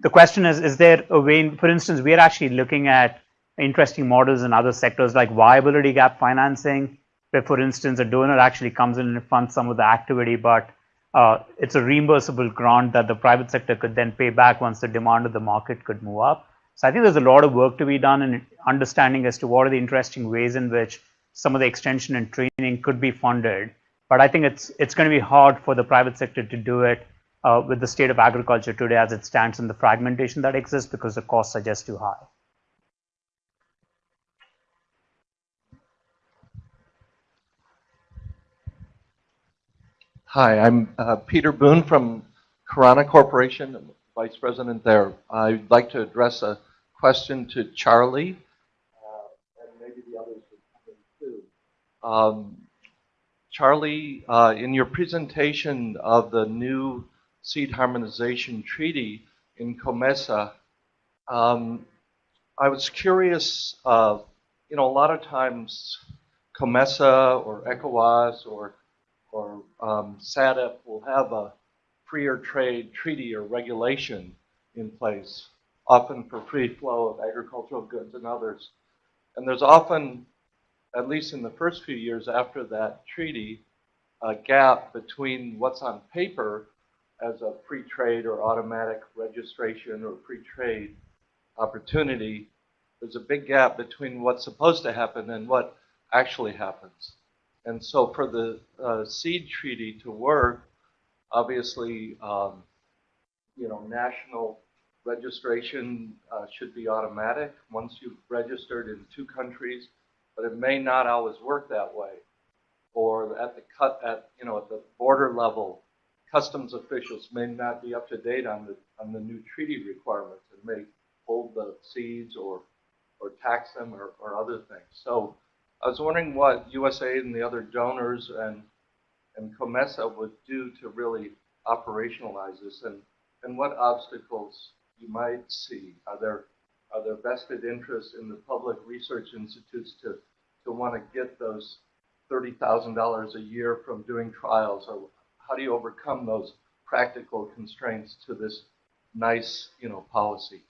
the question is, is there a way, for instance, we are actually looking at interesting models in other sectors like viability gap financing, where, for instance, a donor actually comes in and funds some of the activity, but uh, it's a reimbursable grant that the private sector could then pay back once the demand of the market could move up. So I think there's a lot of work to be done in understanding as to what are the interesting ways in which some of the extension and training could be funded. But I think it's it's going to be hard for the private sector to do it uh, with the state of agriculture today as it stands and the fragmentation that exists because the costs are just too high. Hi, I'm uh, Peter Boone from CARANA Corporation, Vice President there. I'd like to address a question to Charlie, uh, maybe the others would too. Um, Charlie, uh, in your presentation of the new seed harmonization treaty in COMESA, um, I was curious, uh, you know, a lot of times COMESA or ECOWAS or or um, will have a freer trade treaty or regulation in place, often for free flow of agricultural goods and others. And there's often, at least in the first few years after that treaty, a gap between what's on paper as a free trade or automatic registration or free trade opportunity. There's a big gap between what's supposed to happen and what actually happens. And so for the uh, seed treaty to work, obviously, um, you know, national registration uh, should be automatic once you've registered in two countries, but it may not always work that way. Or at the cut at you know at the border level, customs officials may not be up to date on the on the new treaty requirements and may hold the seeds or or tax them or, or other things. So I was wondering what USAID and the other donors and and COMESA would do to really operationalize this, and and what obstacles you might see. Are there are there vested interests in the public research institutes to to want to get those thirty thousand dollars a year from doing trials, or how do you overcome those practical constraints to this nice you know policy?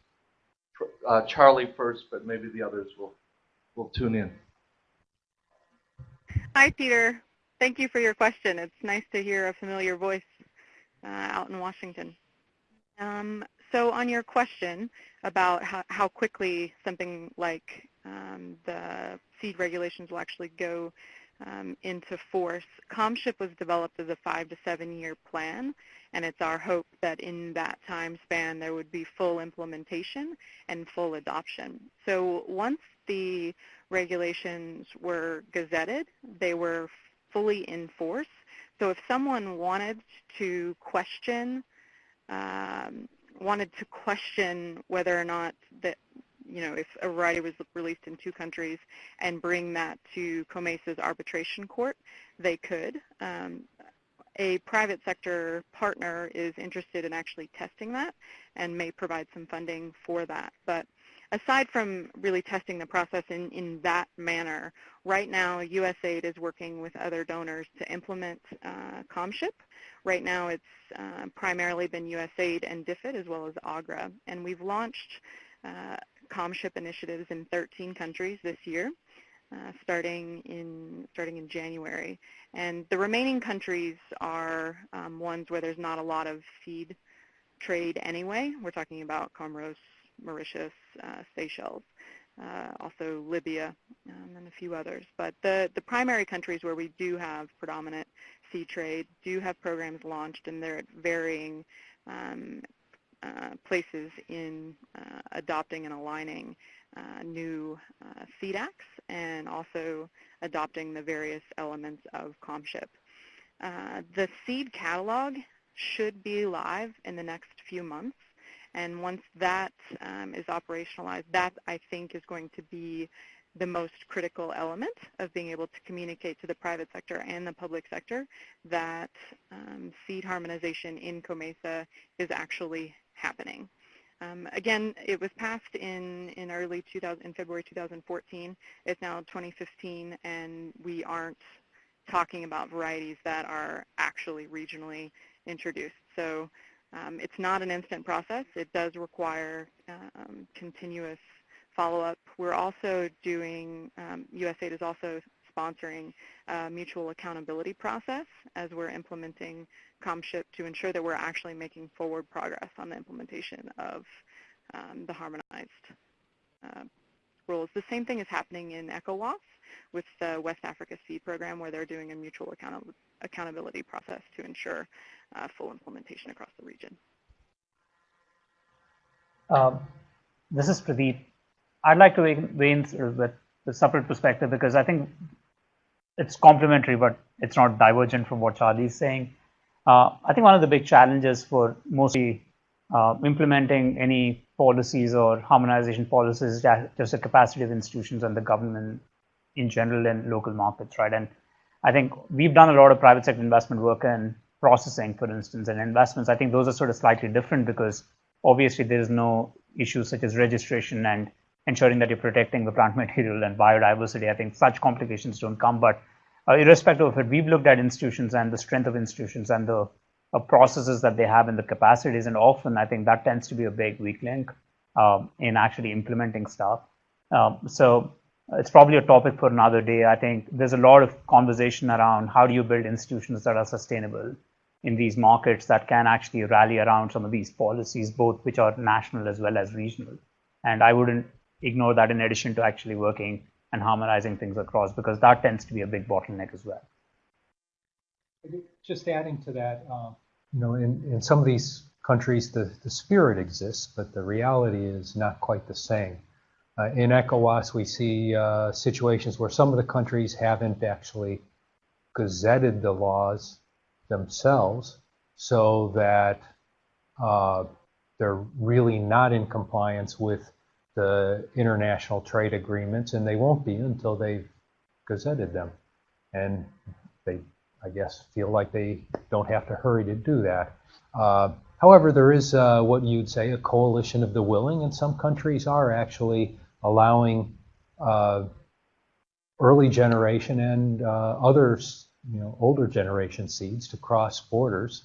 Uh, Charlie first, but maybe the others will will tune in. Hi, Peter. Thank you for your question. It's nice to hear a familiar voice uh, out in Washington. Um, so on your question about how, how quickly something like um, the seed regulations will actually go um, into force, COMSHIP was developed as a five to seven year plan, and it's our hope that in that time span there would be full implementation and full adoption. So once the regulations were gazetted. They were fully in force. So if someone wanted to question, um, wanted to question whether or not that, you know, if a variety was released in two countries and bring that to COMESA's arbitration court, they could. Um, a private sector partner is interested in actually testing that and may provide some funding for that. But aside from really testing the process in, in that manner, right now USAID is working with other donors to implement uh, COMSHIP. Right now it's uh, primarily been USAID and DFID as well as AGRA. And we've launched uh, COMSHIP initiatives in 13 countries this year. Uh, starting in starting in January, and the remaining countries are um, ones where there's not a lot of feed trade anyway. We're talking about Comoros, Mauritius, uh, Seychelles, uh, also Libya, um, and a few others. But the, the primary countries where we do have predominant seed trade do have programs launched, and they're at varying um, uh, places in uh, adopting and aligning uh, new uh, seed acts and also adopting the various elements of COMSHIP. the seed catalog should be live in the next few months. And once that um, is operationalized, that I think is going to be the most critical element of being able to communicate to the private sector and the public sector that um, seed harmonization in COMESA is actually happening. Um, again, it was passed in, in early 2000, in February 2014. It's now 2015, and we aren't talking about varieties that are actually regionally introduced. So um, it's not an instant process. It does require um, continuous follow-up. We're also doing, um, USAID is also sponsoring a mutual accountability process as we're implementing COMSHIP to ensure that we're actually making forward progress on the implementation of um, the harmonized uh, rules. The same thing is happening in ECOWAS with the West Africa Seed Program where they're doing a mutual account accountability process to ensure uh, full implementation across the region. Um, this is Pradeep. I'd like to weigh in with the separate perspective because I think it's complementary, but it's not divergent from what Charlie's saying. Uh, I think one of the big challenges for mostly uh, implementing any policies or harmonization policies is just the capacity of institutions and the government in general in local markets, right? And I think we've done a lot of private sector investment work in processing, for instance, and investments. I think those are sort of slightly different because obviously there is no issues such as registration and ensuring that you're protecting the plant material and biodiversity. I think such complications don't come. But uh, irrespective of it, we've looked at institutions and the strength of institutions and the uh, processes that they have and the capacities. And often I think that tends to be a big weak link um, in actually implementing stuff. Um, so it's probably a topic for another day. I think there's a lot of conversation around how do you build institutions that are sustainable in these markets that can actually rally around some of these policies, both which are national as well as regional. And I wouldn't ignore that in addition to actually working and harmonizing things across because that tends to be a big bottleneck as well. Just adding to that, um, you know, in, in some of these countries, the, the spirit exists, but the reality is not quite the same. Uh, in ECOWAS, we see uh, situations where some of the countries haven't actually gazetted the laws themselves so that uh, they're really not in compliance with the international trade agreements, and they won't be until they've gazetted them. And they, I guess, feel like they don't have to hurry to do that. Uh, however, there is uh, what you'd say a coalition of the willing, and some countries are actually allowing uh, early generation and uh, others, you know, older generation seeds to cross borders.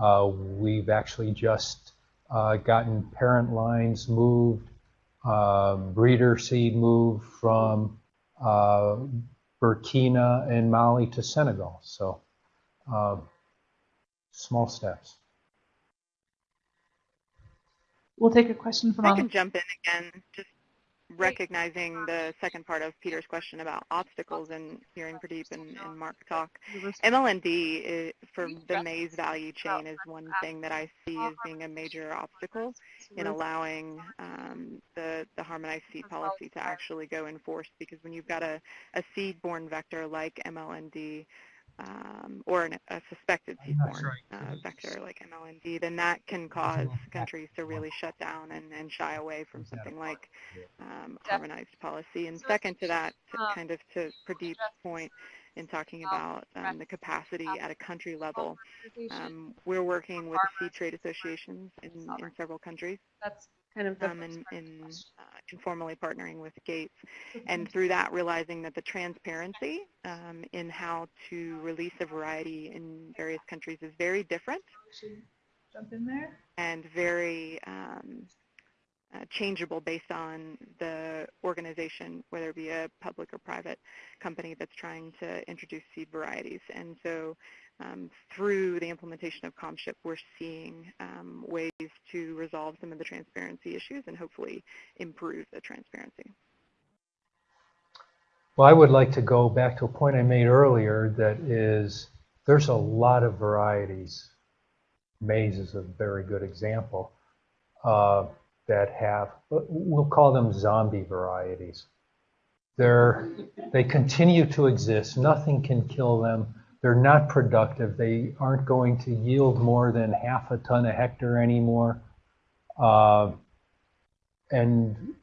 Uh, we've actually just uh, gotten parent lines moved um, breeder seed moved from uh, Burkina and Mali to Senegal. So uh, small steps. We'll take a question from. I can jump in again. Just recognizing the second part of Peter's question about obstacles and hearing Pradeep and, and Mark talk. MLND is, for the maize value chain is one thing that I see as being a major obstacle in allowing um, the, the harmonized seed policy to actually go in force because when you've got a, a seed-borne vector like MLND, um, or an, a suspected seed-borne uh, vector like MLND, then that can cause countries to really shut down and, and shy away from something like um, harmonized policy. And second to that, to kind of to Pradeep's point in talking about um, the capacity at a country level, um, we're working with the seed trade associations in, in several countries. That's kind of um, and, and uh, informally partnering with Gates, and through that realizing that the transparency um, in how to release a variety in various countries is very different. Jump in there. And very um, uh, changeable based on the organization, whether it be a public or private company that's trying to introduce seed varieties. And so um, through the implementation of COMSHIP, we're seeing um, ways to resolve some of the transparency issues and hopefully improve the transparency. Well, I would like to go back to a point I made earlier that is there's a lot of varieties. Maize is a very good example uh, that have, we'll call them zombie varieties. They're, they continue to exist. Nothing can kill them they're not productive. They aren't going to yield more than half a ton a hectare anymore. Uh, and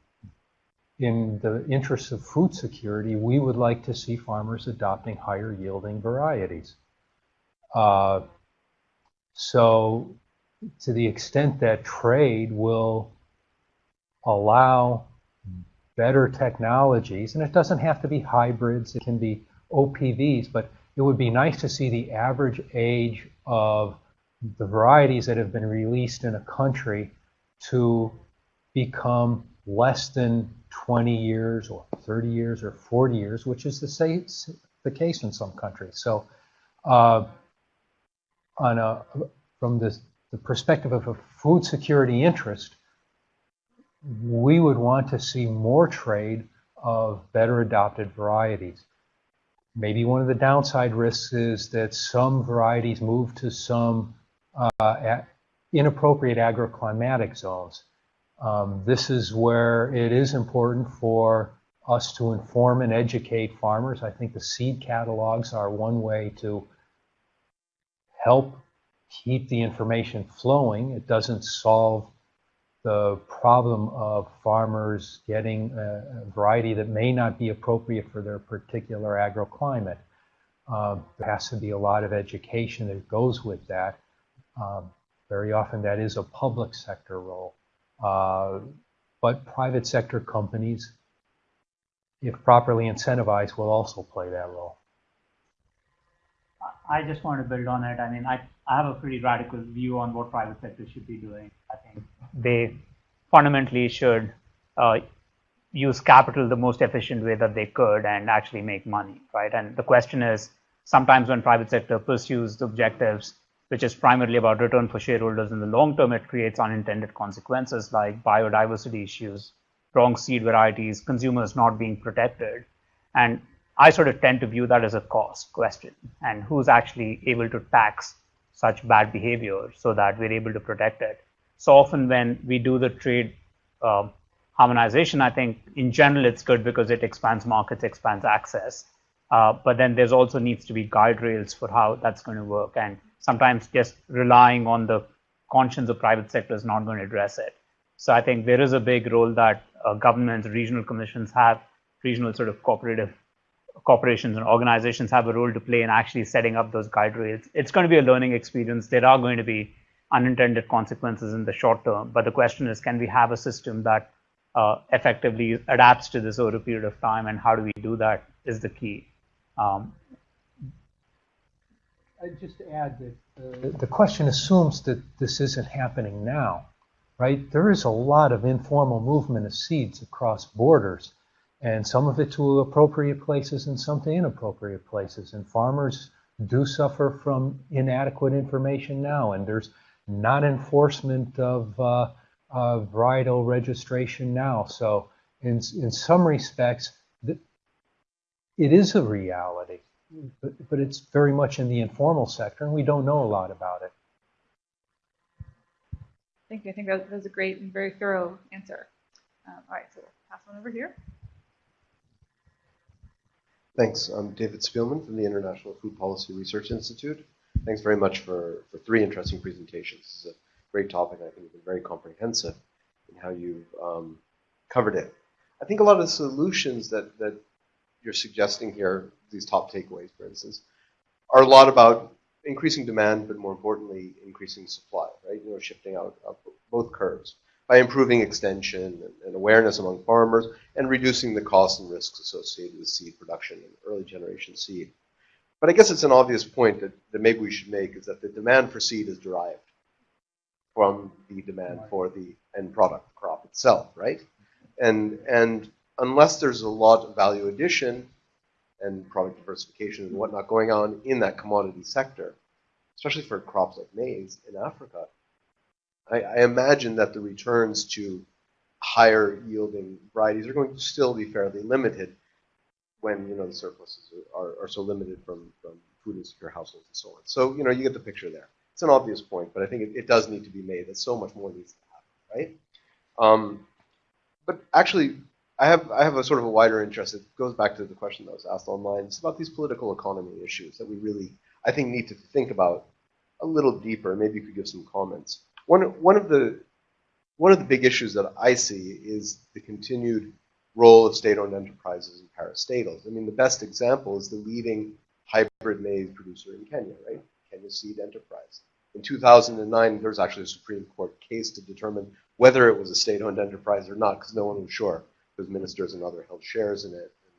in the interest of food security, we would like to see farmers adopting higher yielding varieties. Uh, so to the extent that trade will allow better technologies, and it doesn't have to be hybrids, it can be OPVs, but it would be nice to see the average age of the varieties that have been released in a country to become less than 20 years or 30 years or 40 years, which is the, the case in some countries. So uh, on a, from the perspective of a food security interest, we would want to see more trade of better adopted varieties. Maybe one of the downside risks is that some varieties move to some uh, inappropriate agroclimatic zones. Um, this is where it is important for us to inform and educate farmers. I think the seed catalogs are one way to help keep the information flowing. It doesn't solve the problem of farmers getting a, variety that may not be appropriate for their particular agroclimate. Um, there has to be a lot of education that goes with that. Um, very often that is a public sector role. Uh, but private sector companies, if properly incentivized, will also play that role. I just want to build on it. I mean, I, I have a pretty radical view on what private sector should be doing. I think they fundamentally should uh, use capital the most efficient way that they could and actually make money, right? And the question is, sometimes when private sector pursues objectives which is primarily about return for shareholders in the long term, it creates unintended consequences like biodiversity issues, wrong seed varieties, consumers not being protected. And I sort of tend to view that as a cost question and who's actually able to tax such bad behavior so that we're able to protect it. So often when we do the trade uh, harmonization, I think in general it's good because it expands markets, expands access. Uh, but then there's also needs to be guide rails for how that's going to work. And sometimes just relying on the conscience of private sector is not going to address it. So I think there is a big role that uh, governments, regional commissions have, regional sort of cooperative corporations and organizations have a role to play in actually setting up those guide rails. It's going to be a learning experience. There are going to be unintended consequences in the short term, but the question is, can we have a system that uh, effectively adapts to this over a period of time, and how do we do that is the key. Um, I'd just add that uh, the question assumes that this isn't happening now, right? There is a lot of informal movement of seeds across borders, and some of it to appropriate places and some to inappropriate places. And farmers do suffer from inadequate information now, and there's not enforcement of uh, uh, varietal registration now. So in, in some respects, it is a reality but, but it's very much in the informal sector, and we don't know a lot about it. Thank you. I think that was a great and very thorough answer. Um, all right, so we'll pass one over here. Thanks. I'm David Spielman from the International Food Policy Research Institute. Thanks very much for, for three interesting presentations. This is a great topic. I think you've been very comprehensive in how you've um, covered it. I think a lot of the solutions that, that you're suggesting here, these top takeaways, for instance, are a lot about increasing demand, but more importantly, increasing supply, right? You know, shifting out, both curves by improving extension and, and, awareness among farmers and reducing the costs and risks associated with seed production and early generation seed. But I guess it's an obvious point that, that maybe we should make is that the demand for seed is derived from the demand for the end product crop itself, right? And and unless there's a lot of value addition and product diversification and whatnot going on in that commodity sector, especially for crops like maize in Africa, I, I imagine that the returns to higher yielding varieties are going to still be fairly limited when you know the surpluses are, are, so limited from, from food insecure households and so on. So you know you get the picture there. It's an obvious point, but I think it, it does need to be made that so much more needs to happen, right? Um, but actually, I have I have a sort of a wider interest. It goes back to the question that was asked online. It's about these political economy issues that we really I think need to think about a little deeper. Maybe you could give some comments. One one of the one of the big issues that I see is the continued role of state-owned enterprises and parastatals. I mean, the best example is the leading hybrid maize producer in Kenya, right? Kenya Seed Enterprise. In 2009, there was actually a Supreme Court case to determine whether it was a state-owned enterprise or not, because no one was sure, because ministers and others held shares in it. And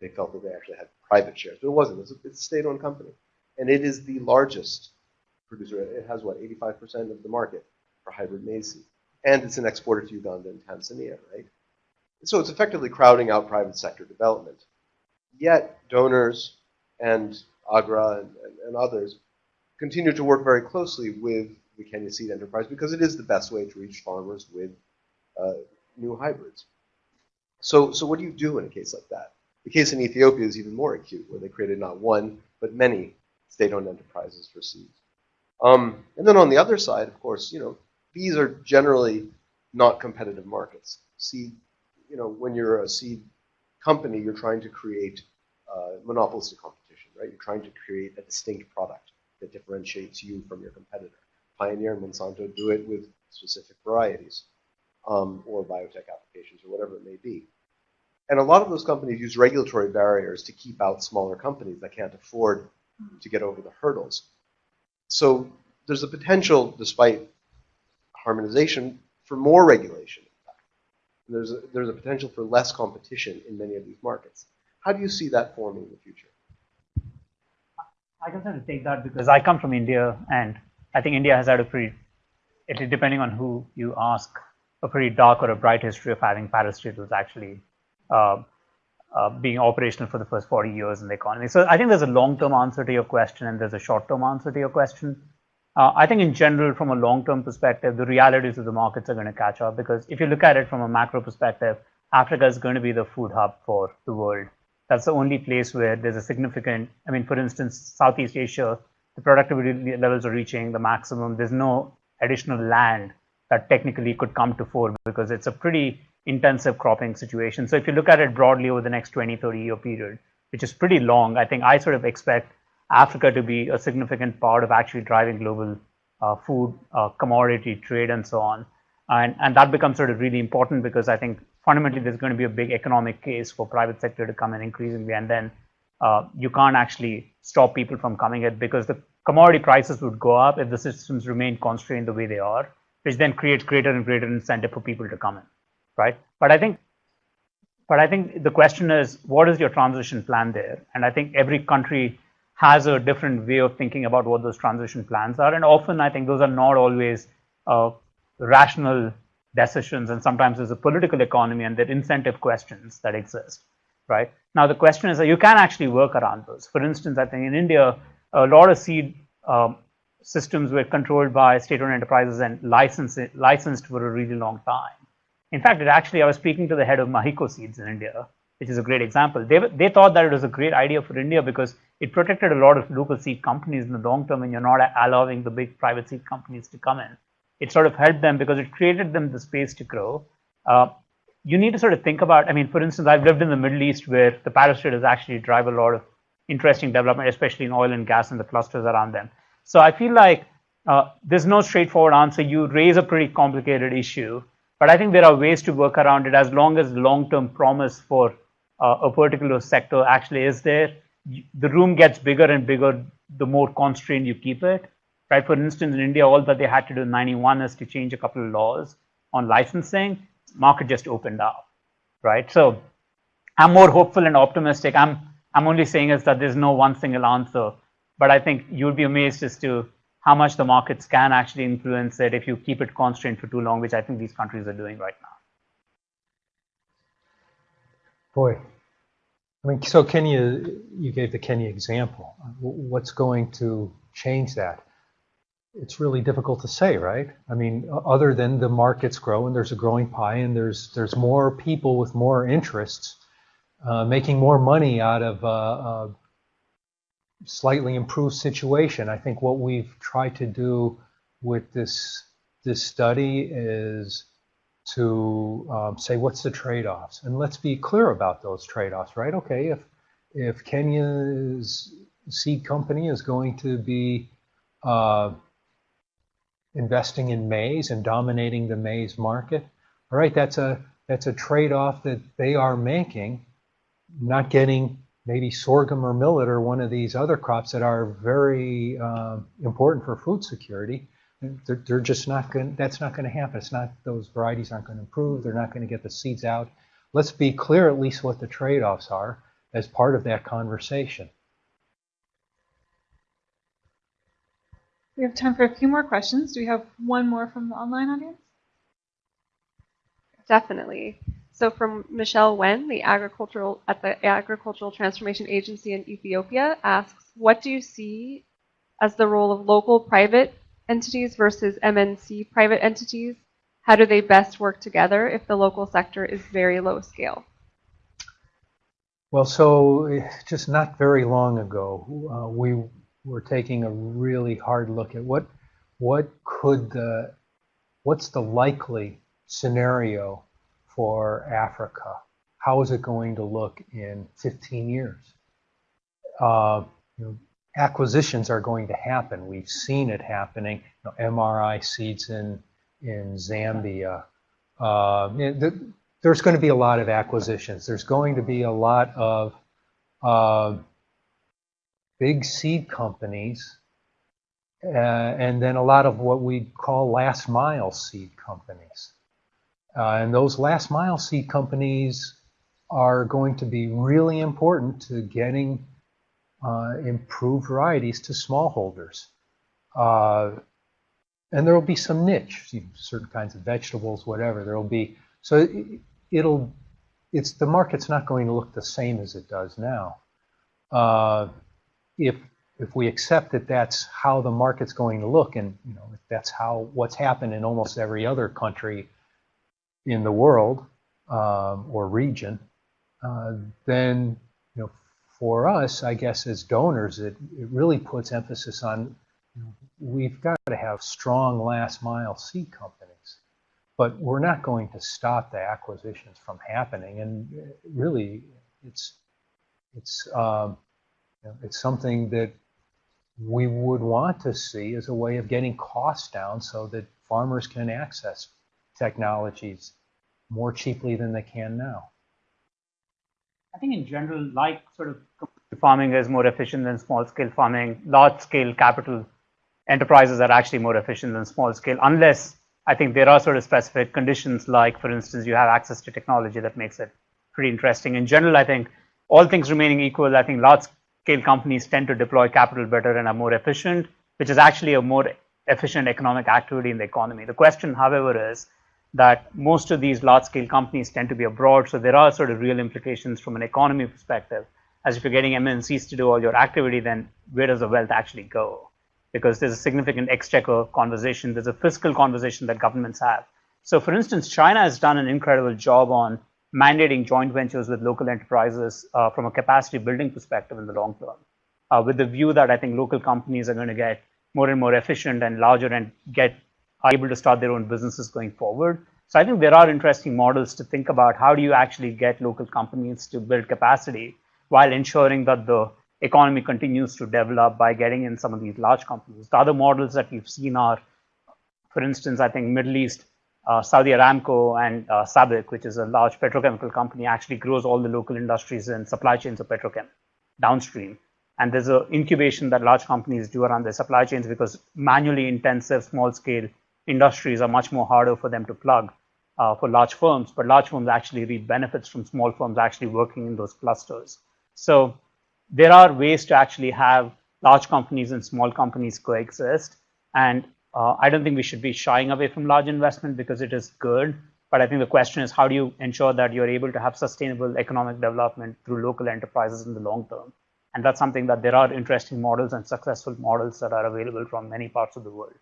they felt that they actually had private shares, but it wasn't. It's a, it's a state-owned company, and it is the largest producer. It has what 85% of the market for hybrid maize seed, and it's an exporter to Uganda and Tanzania, right? So it's effectively crowding out private sector development. Yet donors and AGRA and, and, and others continue to work very closely with the Kenya Seed Enterprise because it is the best way to reach farmers with uh, new hybrids. So, so what do you do in a case like that? The case in Ethiopia is even more acute, where they created not one, but many state-owned enterprises for seeds. Um, and then on the other side, of course, you know, these are generally not competitive markets. Seed, you know, when you're a seed company, you're trying to create uh, monopolistic competition, right? You're trying to create a distinct product that differentiates you from your competitor. Pioneer and Monsanto do it with specific varieties um, or biotech applications or whatever it may be. And a lot of those companies use regulatory barriers to keep out smaller companies that can't afford to get over the hurdles. So there's a potential, despite harmonization, for more regulation. There's a, there's a potential for less competition in many of these markets. How do you see that forming in the future? I can sort of take that because I come from India, and I think India has had a pretty, depending on who you ask, a pretty dark or a bright history of having parastatals actually uh, uh, being operational for the first 40 years in the economy. So I think there's a long-term answer to your question and there's a short-term answer to your question. Uh, I think in general, from a long-term perspective, the realities of the markets are going to catch up because if you look at it from a macro perspective, Africa is going to be the food hub for the world. That's the only place where there's a significant, I mean, for instance, Southeast Asia, the productivity levels are reaching the maximum. There's no additional land that technically could come to fore because it's a pretty intensive cropping situation. So if you look at it broadly over the next 20, 30 year period, which is pretty long, I think I sort of expect Africa to be a significant part of actually driving global uh, food, uh, commodity trade, and so on. And, and that becomes sort of really important because I think fundamentally there's going to be a big economic case for private sector to come in increasingly, and then uh, you can't actually stop people from coming in because the commodity prices would go up if the systems remain constrained the way they are, which then creates greater and greater incentive for people to come in right? But I think, but I think the question is, what is your transition plan there? And I think every country has a different way of thinking about what those transition plans are, and often I think those are not always uh, rational decisions, and sometimes there's a political economy and there are incentive questions that exist, right? Now the question is that you can actually work around those. For instance, I think in India, a lot of seed um, systems were controlled by state-owned enterprises and licensed, licensed for a really long time. In fact, it actually, I was speaking to the head of Mahyco Seeds in India, which is a great example. They, they thought that it was a great idea for India because it protected a lot of local seed companies in the long term and you're not allowing the big private seed companies to come in. It sort of helped them because it created them the space to grow. Uh, you need to sort of think about, I mean, for instance, I've lived in the Middle East where the parastatals actually drive a lot of interesting development, especially in oil and gas and the clusters around them. So I feel like uh, there's no straightforward answer. You raise a pretty complicated issue but I think there are ways to work around it as long as long-term promise for uh, a particular sector actually is there. The room gets bigger and bigger the more constrained you keep it. Right? For instance, in India, all that they had to do in 91 is to change a couple of laws on licensing. Market just opened up. Right? So I'm more hopeful and optimistic. I'm I'm only saying is that there's no one single answer. But I think you'll be amazed as to how much the markets can actually influence it if you keep it constrained for too long, which I think these countries are doing right now. Boy, I mean, so Kenya, you gave the Kenya example. What's going to change that? It's really difficult to say, right? I mean, other than the markets grow and there's a growing pie and there's there's more people with more interests uh, making more money out of uh, uh, slightly improved situation. I think what we've tried to do with this this study is to um, say what's the trade-offs, and let's be clear about those trade-offs, right? Okay, if if Kenya's seed company is going to be uh, investing in maize and dominating the maize market, all right, that's a that's a trade-off that they are making, not getting maybe sorghum or millet or one of these other crops that are very uh, important for food security. They're, they're just not going. That's not going to happen. It's not those varieties aren't going to improve. They're not going to get the seeds out. Let's be clear at least what the trade-offs are as part of that conversation. We have time for a few more questions. Do we have one more from the online audience? Definitely. So from Michelle Wen, the agricultural at the Agricultural Transformation Agency in Ethiopia, asks, what do you see as the role of local private entities versus MNC private entities? How do they best work together if the local sector is very low scale? Well, so just not very long ago, uh, we were taking a really hard look at what what could the what's the likely scenario for Africa? How is it going to look in 15 years? Uh, you know, acquisitions are going to happen. We've seen it happening. You know, MRI seeds in in Zambia. Uh, the, there's going to be a lot of acquisitions. There's going to be a lot of uh, big seed companies, uh, and then a lot of what we call last mile seed companies. Uh, and those last mile seed companies are going to be really important to getting uh, improved varieties to smallholders. Uh, and there will be some niche, you know, certain kinds of vegetables, whatever. There will be so it, it'll it's the market's not going to look the same as it does now. Uh, if if we accept that that's how the market's going to look, and you know if that's how what's happened in almost every other country in the world um, or region, uh, then you know, for us, I guess as donors, it, it really puts emphasis on we've got to have strong last mile seed companies, but we're not going to stop the acquisitions from happening. And really, it's it's um, you know, it's something that we would want to see as a way of getting costs down so that farmers can access technologies more cheaply than they can now. I think in general, like sort of farming is more efficient than small scale farming, large scale capital enterprises are actually more efficient than small scale, unless I think there are sort of specific conditions like, for instance, you have access to technology that makes it pretty interesting. In general, I think all things remaining equal, I think large scale companies tend to deploy capital better and are more efficient, which is actually a more efficient economic activity in the economy. The question, however, is that most of these large scale companies tend to be abroad. So there are sort of real implications from an economy perspective. As if you're getting MNCs to do all your activity, then where does the wealth actually go? Because there's a significant exchequer conversation, there's a fiscal conversation that governments have. So for instance, China has done an incredible job on mandating joint ventures with local enterprises uh, from a capacity building perspective in the long term, uh, with the view that I think local companies are going to get more and more efficient and larger and get are able to start their own businesses going forward. So I think there are interesting models to think about how do you actually get local companies to build capacity while ensuring that the economy continues to develop by getting in some of these large companies. The other models that we've seen are, for instance, I think Middle East, uh, Saudi Aramco and uh, SABIC, which is a large petrochemical company, actually grows all the local industries and supply chains of petrochem downstream. And there's an incubation that large companies do around their supply chains because manually intensive, small scale industries are much more harder for them to plug uh, for large firms, but large firms actually reap benefits from small firms actually working in those clusters. So there are ways to actually have large companies and small companies coexist. And uh, I don't think we should be shying away from large investment because it is good. But I think the question is how do you ensure that you're able to have sustainable economic development through local enterprises in the long term? And that's something that there are interesting models and successful models that are available from many parts of the world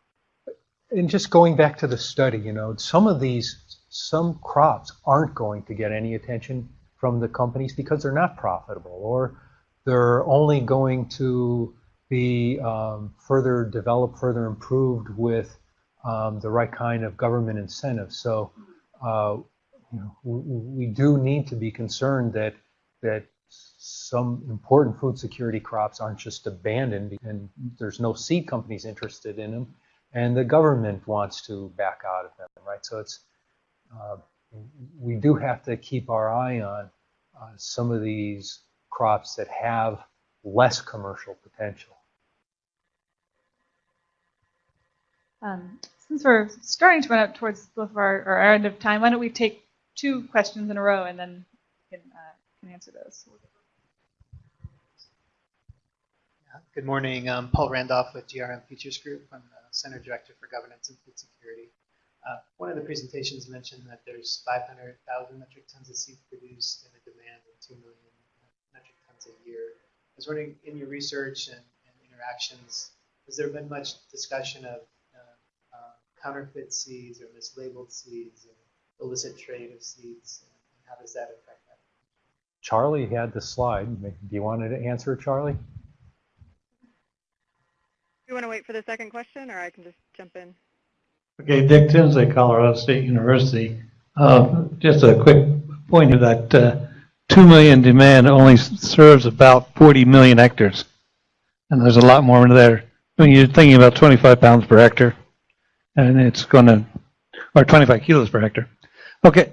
and just going back to the study, you know, some of these, some crops aren't going to get any attention from the companies because they're not profitable or they're only going to be um, further developed, further improved with um, the right kind of government incentives. So, uh, you know, we, we do need to be concerned that that some important food security crops aren't just abandoned and there's no seed companies interested in them and the government wants to back out of them, right? So it's uh, we do have to keep our eye on uh, some of these crops that have less commercial potential. Um, since we're starting to run up towards both of our, our end of time, why don't we take two questions in a row and then we can, uh, can answer those. Good morning. I'm Paul Randolph with GRM Futures Group. I'm the Center Director for Governance and Food Security. Uh, one of the presentations mentioned that there's 500,000 metric tons of seed produced and a demand of 2 million metric tons a year. I was wondering, in your research and, and interactions, has there been much discussion of uh, uh, counterfeit seeds or mislabeled seeds and illicit trade of seeds, and how does that affect that? Charlie had the slide. Do you want to answer, Charlie? Do you want to wait for the second question, or I can just jump in? Okay, Dick Tinsley, Colorado State University. Uh, just a quick point here that uh, 2 million demand only serves about 40 million hectares. And there's a lot more in there. When you're thinking about 25 pounds per hectare, and it's going to, or 25 kilos per hectare. Okay,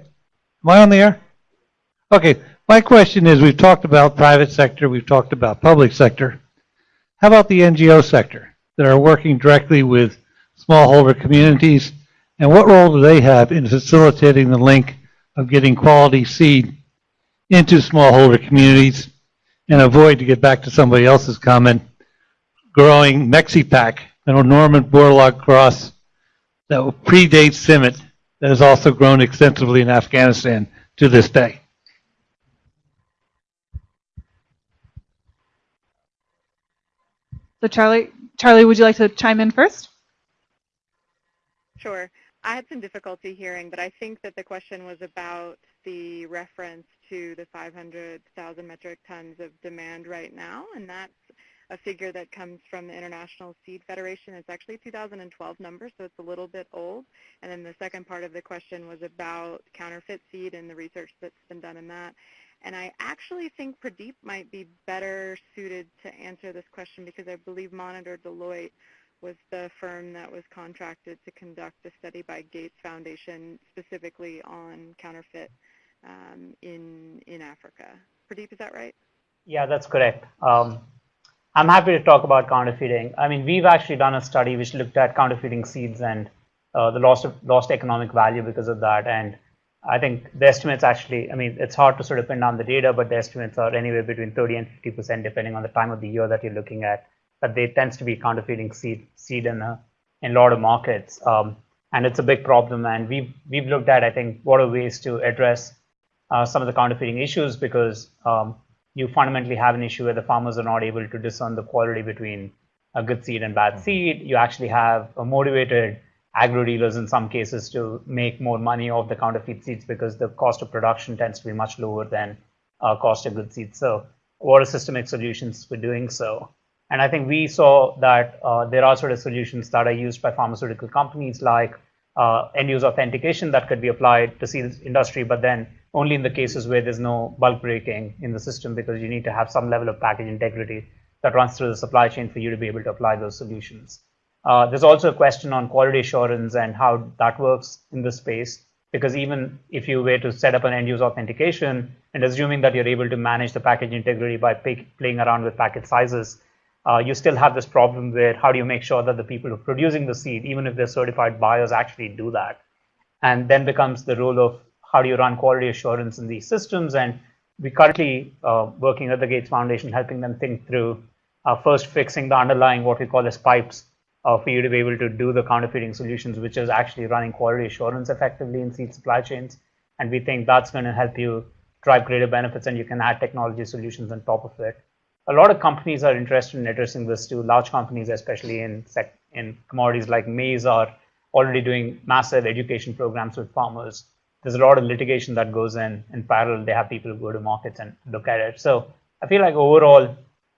am I on the air? Okay, my question is, we've talked about private sector, we've talked about public sector. How about the NGO sector? That are working directly with smallholder communities? And what role do they have in facilitating the link of getting quality seed into smallholder communities and avoid, to get back to somebody else's comment, growing Mexipak, an Norman Borlaug cross that predates CIMMYT that has also grown extensively in Afghanistan to this day. So Charlie, Charlie, would you like to chime in first? Sure. I had some difficulty hearing, but I think that the question was about the reference to the 500,000 metric tons of demand right now, and that's a figure that comes from the International Seed Federation. It's actually a 2012 number, so it's a little bit old. And then the second part of the question was about counterfeit seed and the research that's been done in that. And I actually think Pradeep might be better suited to answer this question because I believe Monitor Deloitte was the firm that was contracted to conduct a study by Gates Foundation specifically on counterfeit um, in, in Africa. Pradeep, is that right? Yeah, that's correct. Um, I'm happy to talk about counterfeiting. I mean, we've actually done a study which looked at counterfeiting seeds and uh, the lost, of, lost economic value because of that. And I think the estimates actually, I mean, it's hard to sort of pin down the data, but the estimates are anywhere between 30 and 50% depending on the time of the year that you're looking at. That they tends to be counterfeiting seed seed in a in a lot of markets, um, and it's a big problem. And we've we've looked at I think what are ways to address uh, some of the counterfeiting issues because um, you fundamentally have an issue where the farmers are not able to discern the quality between a good seed and bad seed. You actually have a motivated agro dealers in some cases to make more money off the counterfeit seeds because the cost of production tends to be much lower than uh, cost of good seeds. So what are systemic solutions for doing so? And I think we saw that uh, there are sort of solutions that are used by pharmaceutical companies like uh, end-use authentication that could be applied to seeds industry, but then only in the cases where there's no bulk breaking in the system because you need to have some level of package integrity that runs through the supply chain for you to be able to apply those solutions. Uh, there's also a question on quality assurance and how that works in this space, because even if you were to set up an end-use authentication and assuming that you're able to manage the package integrity by playing around with packet sizes, uh, you still have this problem where how do you make sure that the people who are producing the seed, even if they're certified buyers, actually do that? And then becomes the role of how do you run quality assurance in these systems? And we currently uh, working at the Gates Foundation, helping them think through uh, first fixing the underlying what we call as pipes for you to be able to do the counterfeiting solutions, which is actually running quality assurance effectively in seed supply chains. And we think that's going to help you drive greater benefits and you can add technology solutions on top of it. A lot of companies are interested in addressing this too. Large companies, especially in, in commodities like maize, are already doing massive education programs with farmers. There's a lot of litigation that goes in. In parallel, they have people go to markets and look at it. So I feel like overall,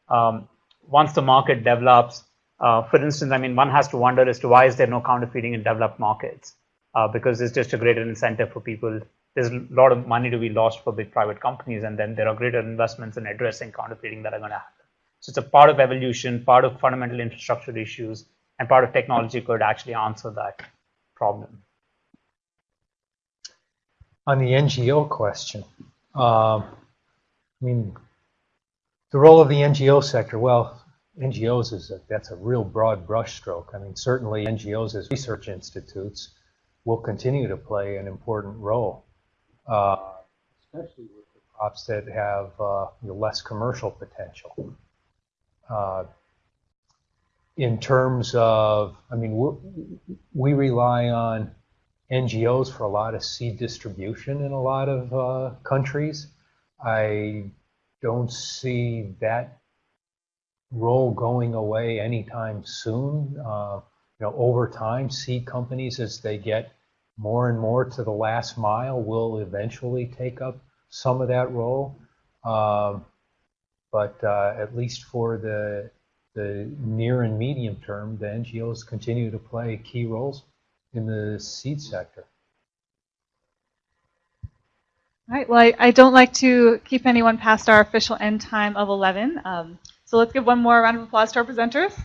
um, once the market develops, uh, for instance, I mean, one has to wonder as to why is there no counterfeiting in developed markets? Uh, because it's just a greater incentive for people. There's a lot of money to be lost for big private companies, and then there are greater investments in addressing counterfeiting that are going to happen. So it's a part of evolution, part of fundamental infrastructure issues, and part of technology could actually answer that problem. on the NGO question, um, I mean, the role of the NGO sector, well, NGOs is a, that's a real broad brushstroke. I mean, certainly NGOs as research institutes will continue to play an important role, uh, especially with the crops that have uh, less commercial potential. Uh, in terms of, I mean, we rely on NGOs for a lot of seed distribution in a lot of uh, countries. I don't see that role going away anytime soon. Uh, you know, over time, seed companies, as they get more and more to the last mile, will eventually take up some of that role. Um, but uh, at least for the the near and medium term, the NGOs continue to play key roles in the seed sector. All right, well, I, I don't like to keep anyone past our official end time of 11. Um, so let's give one more round of applause to our presenters.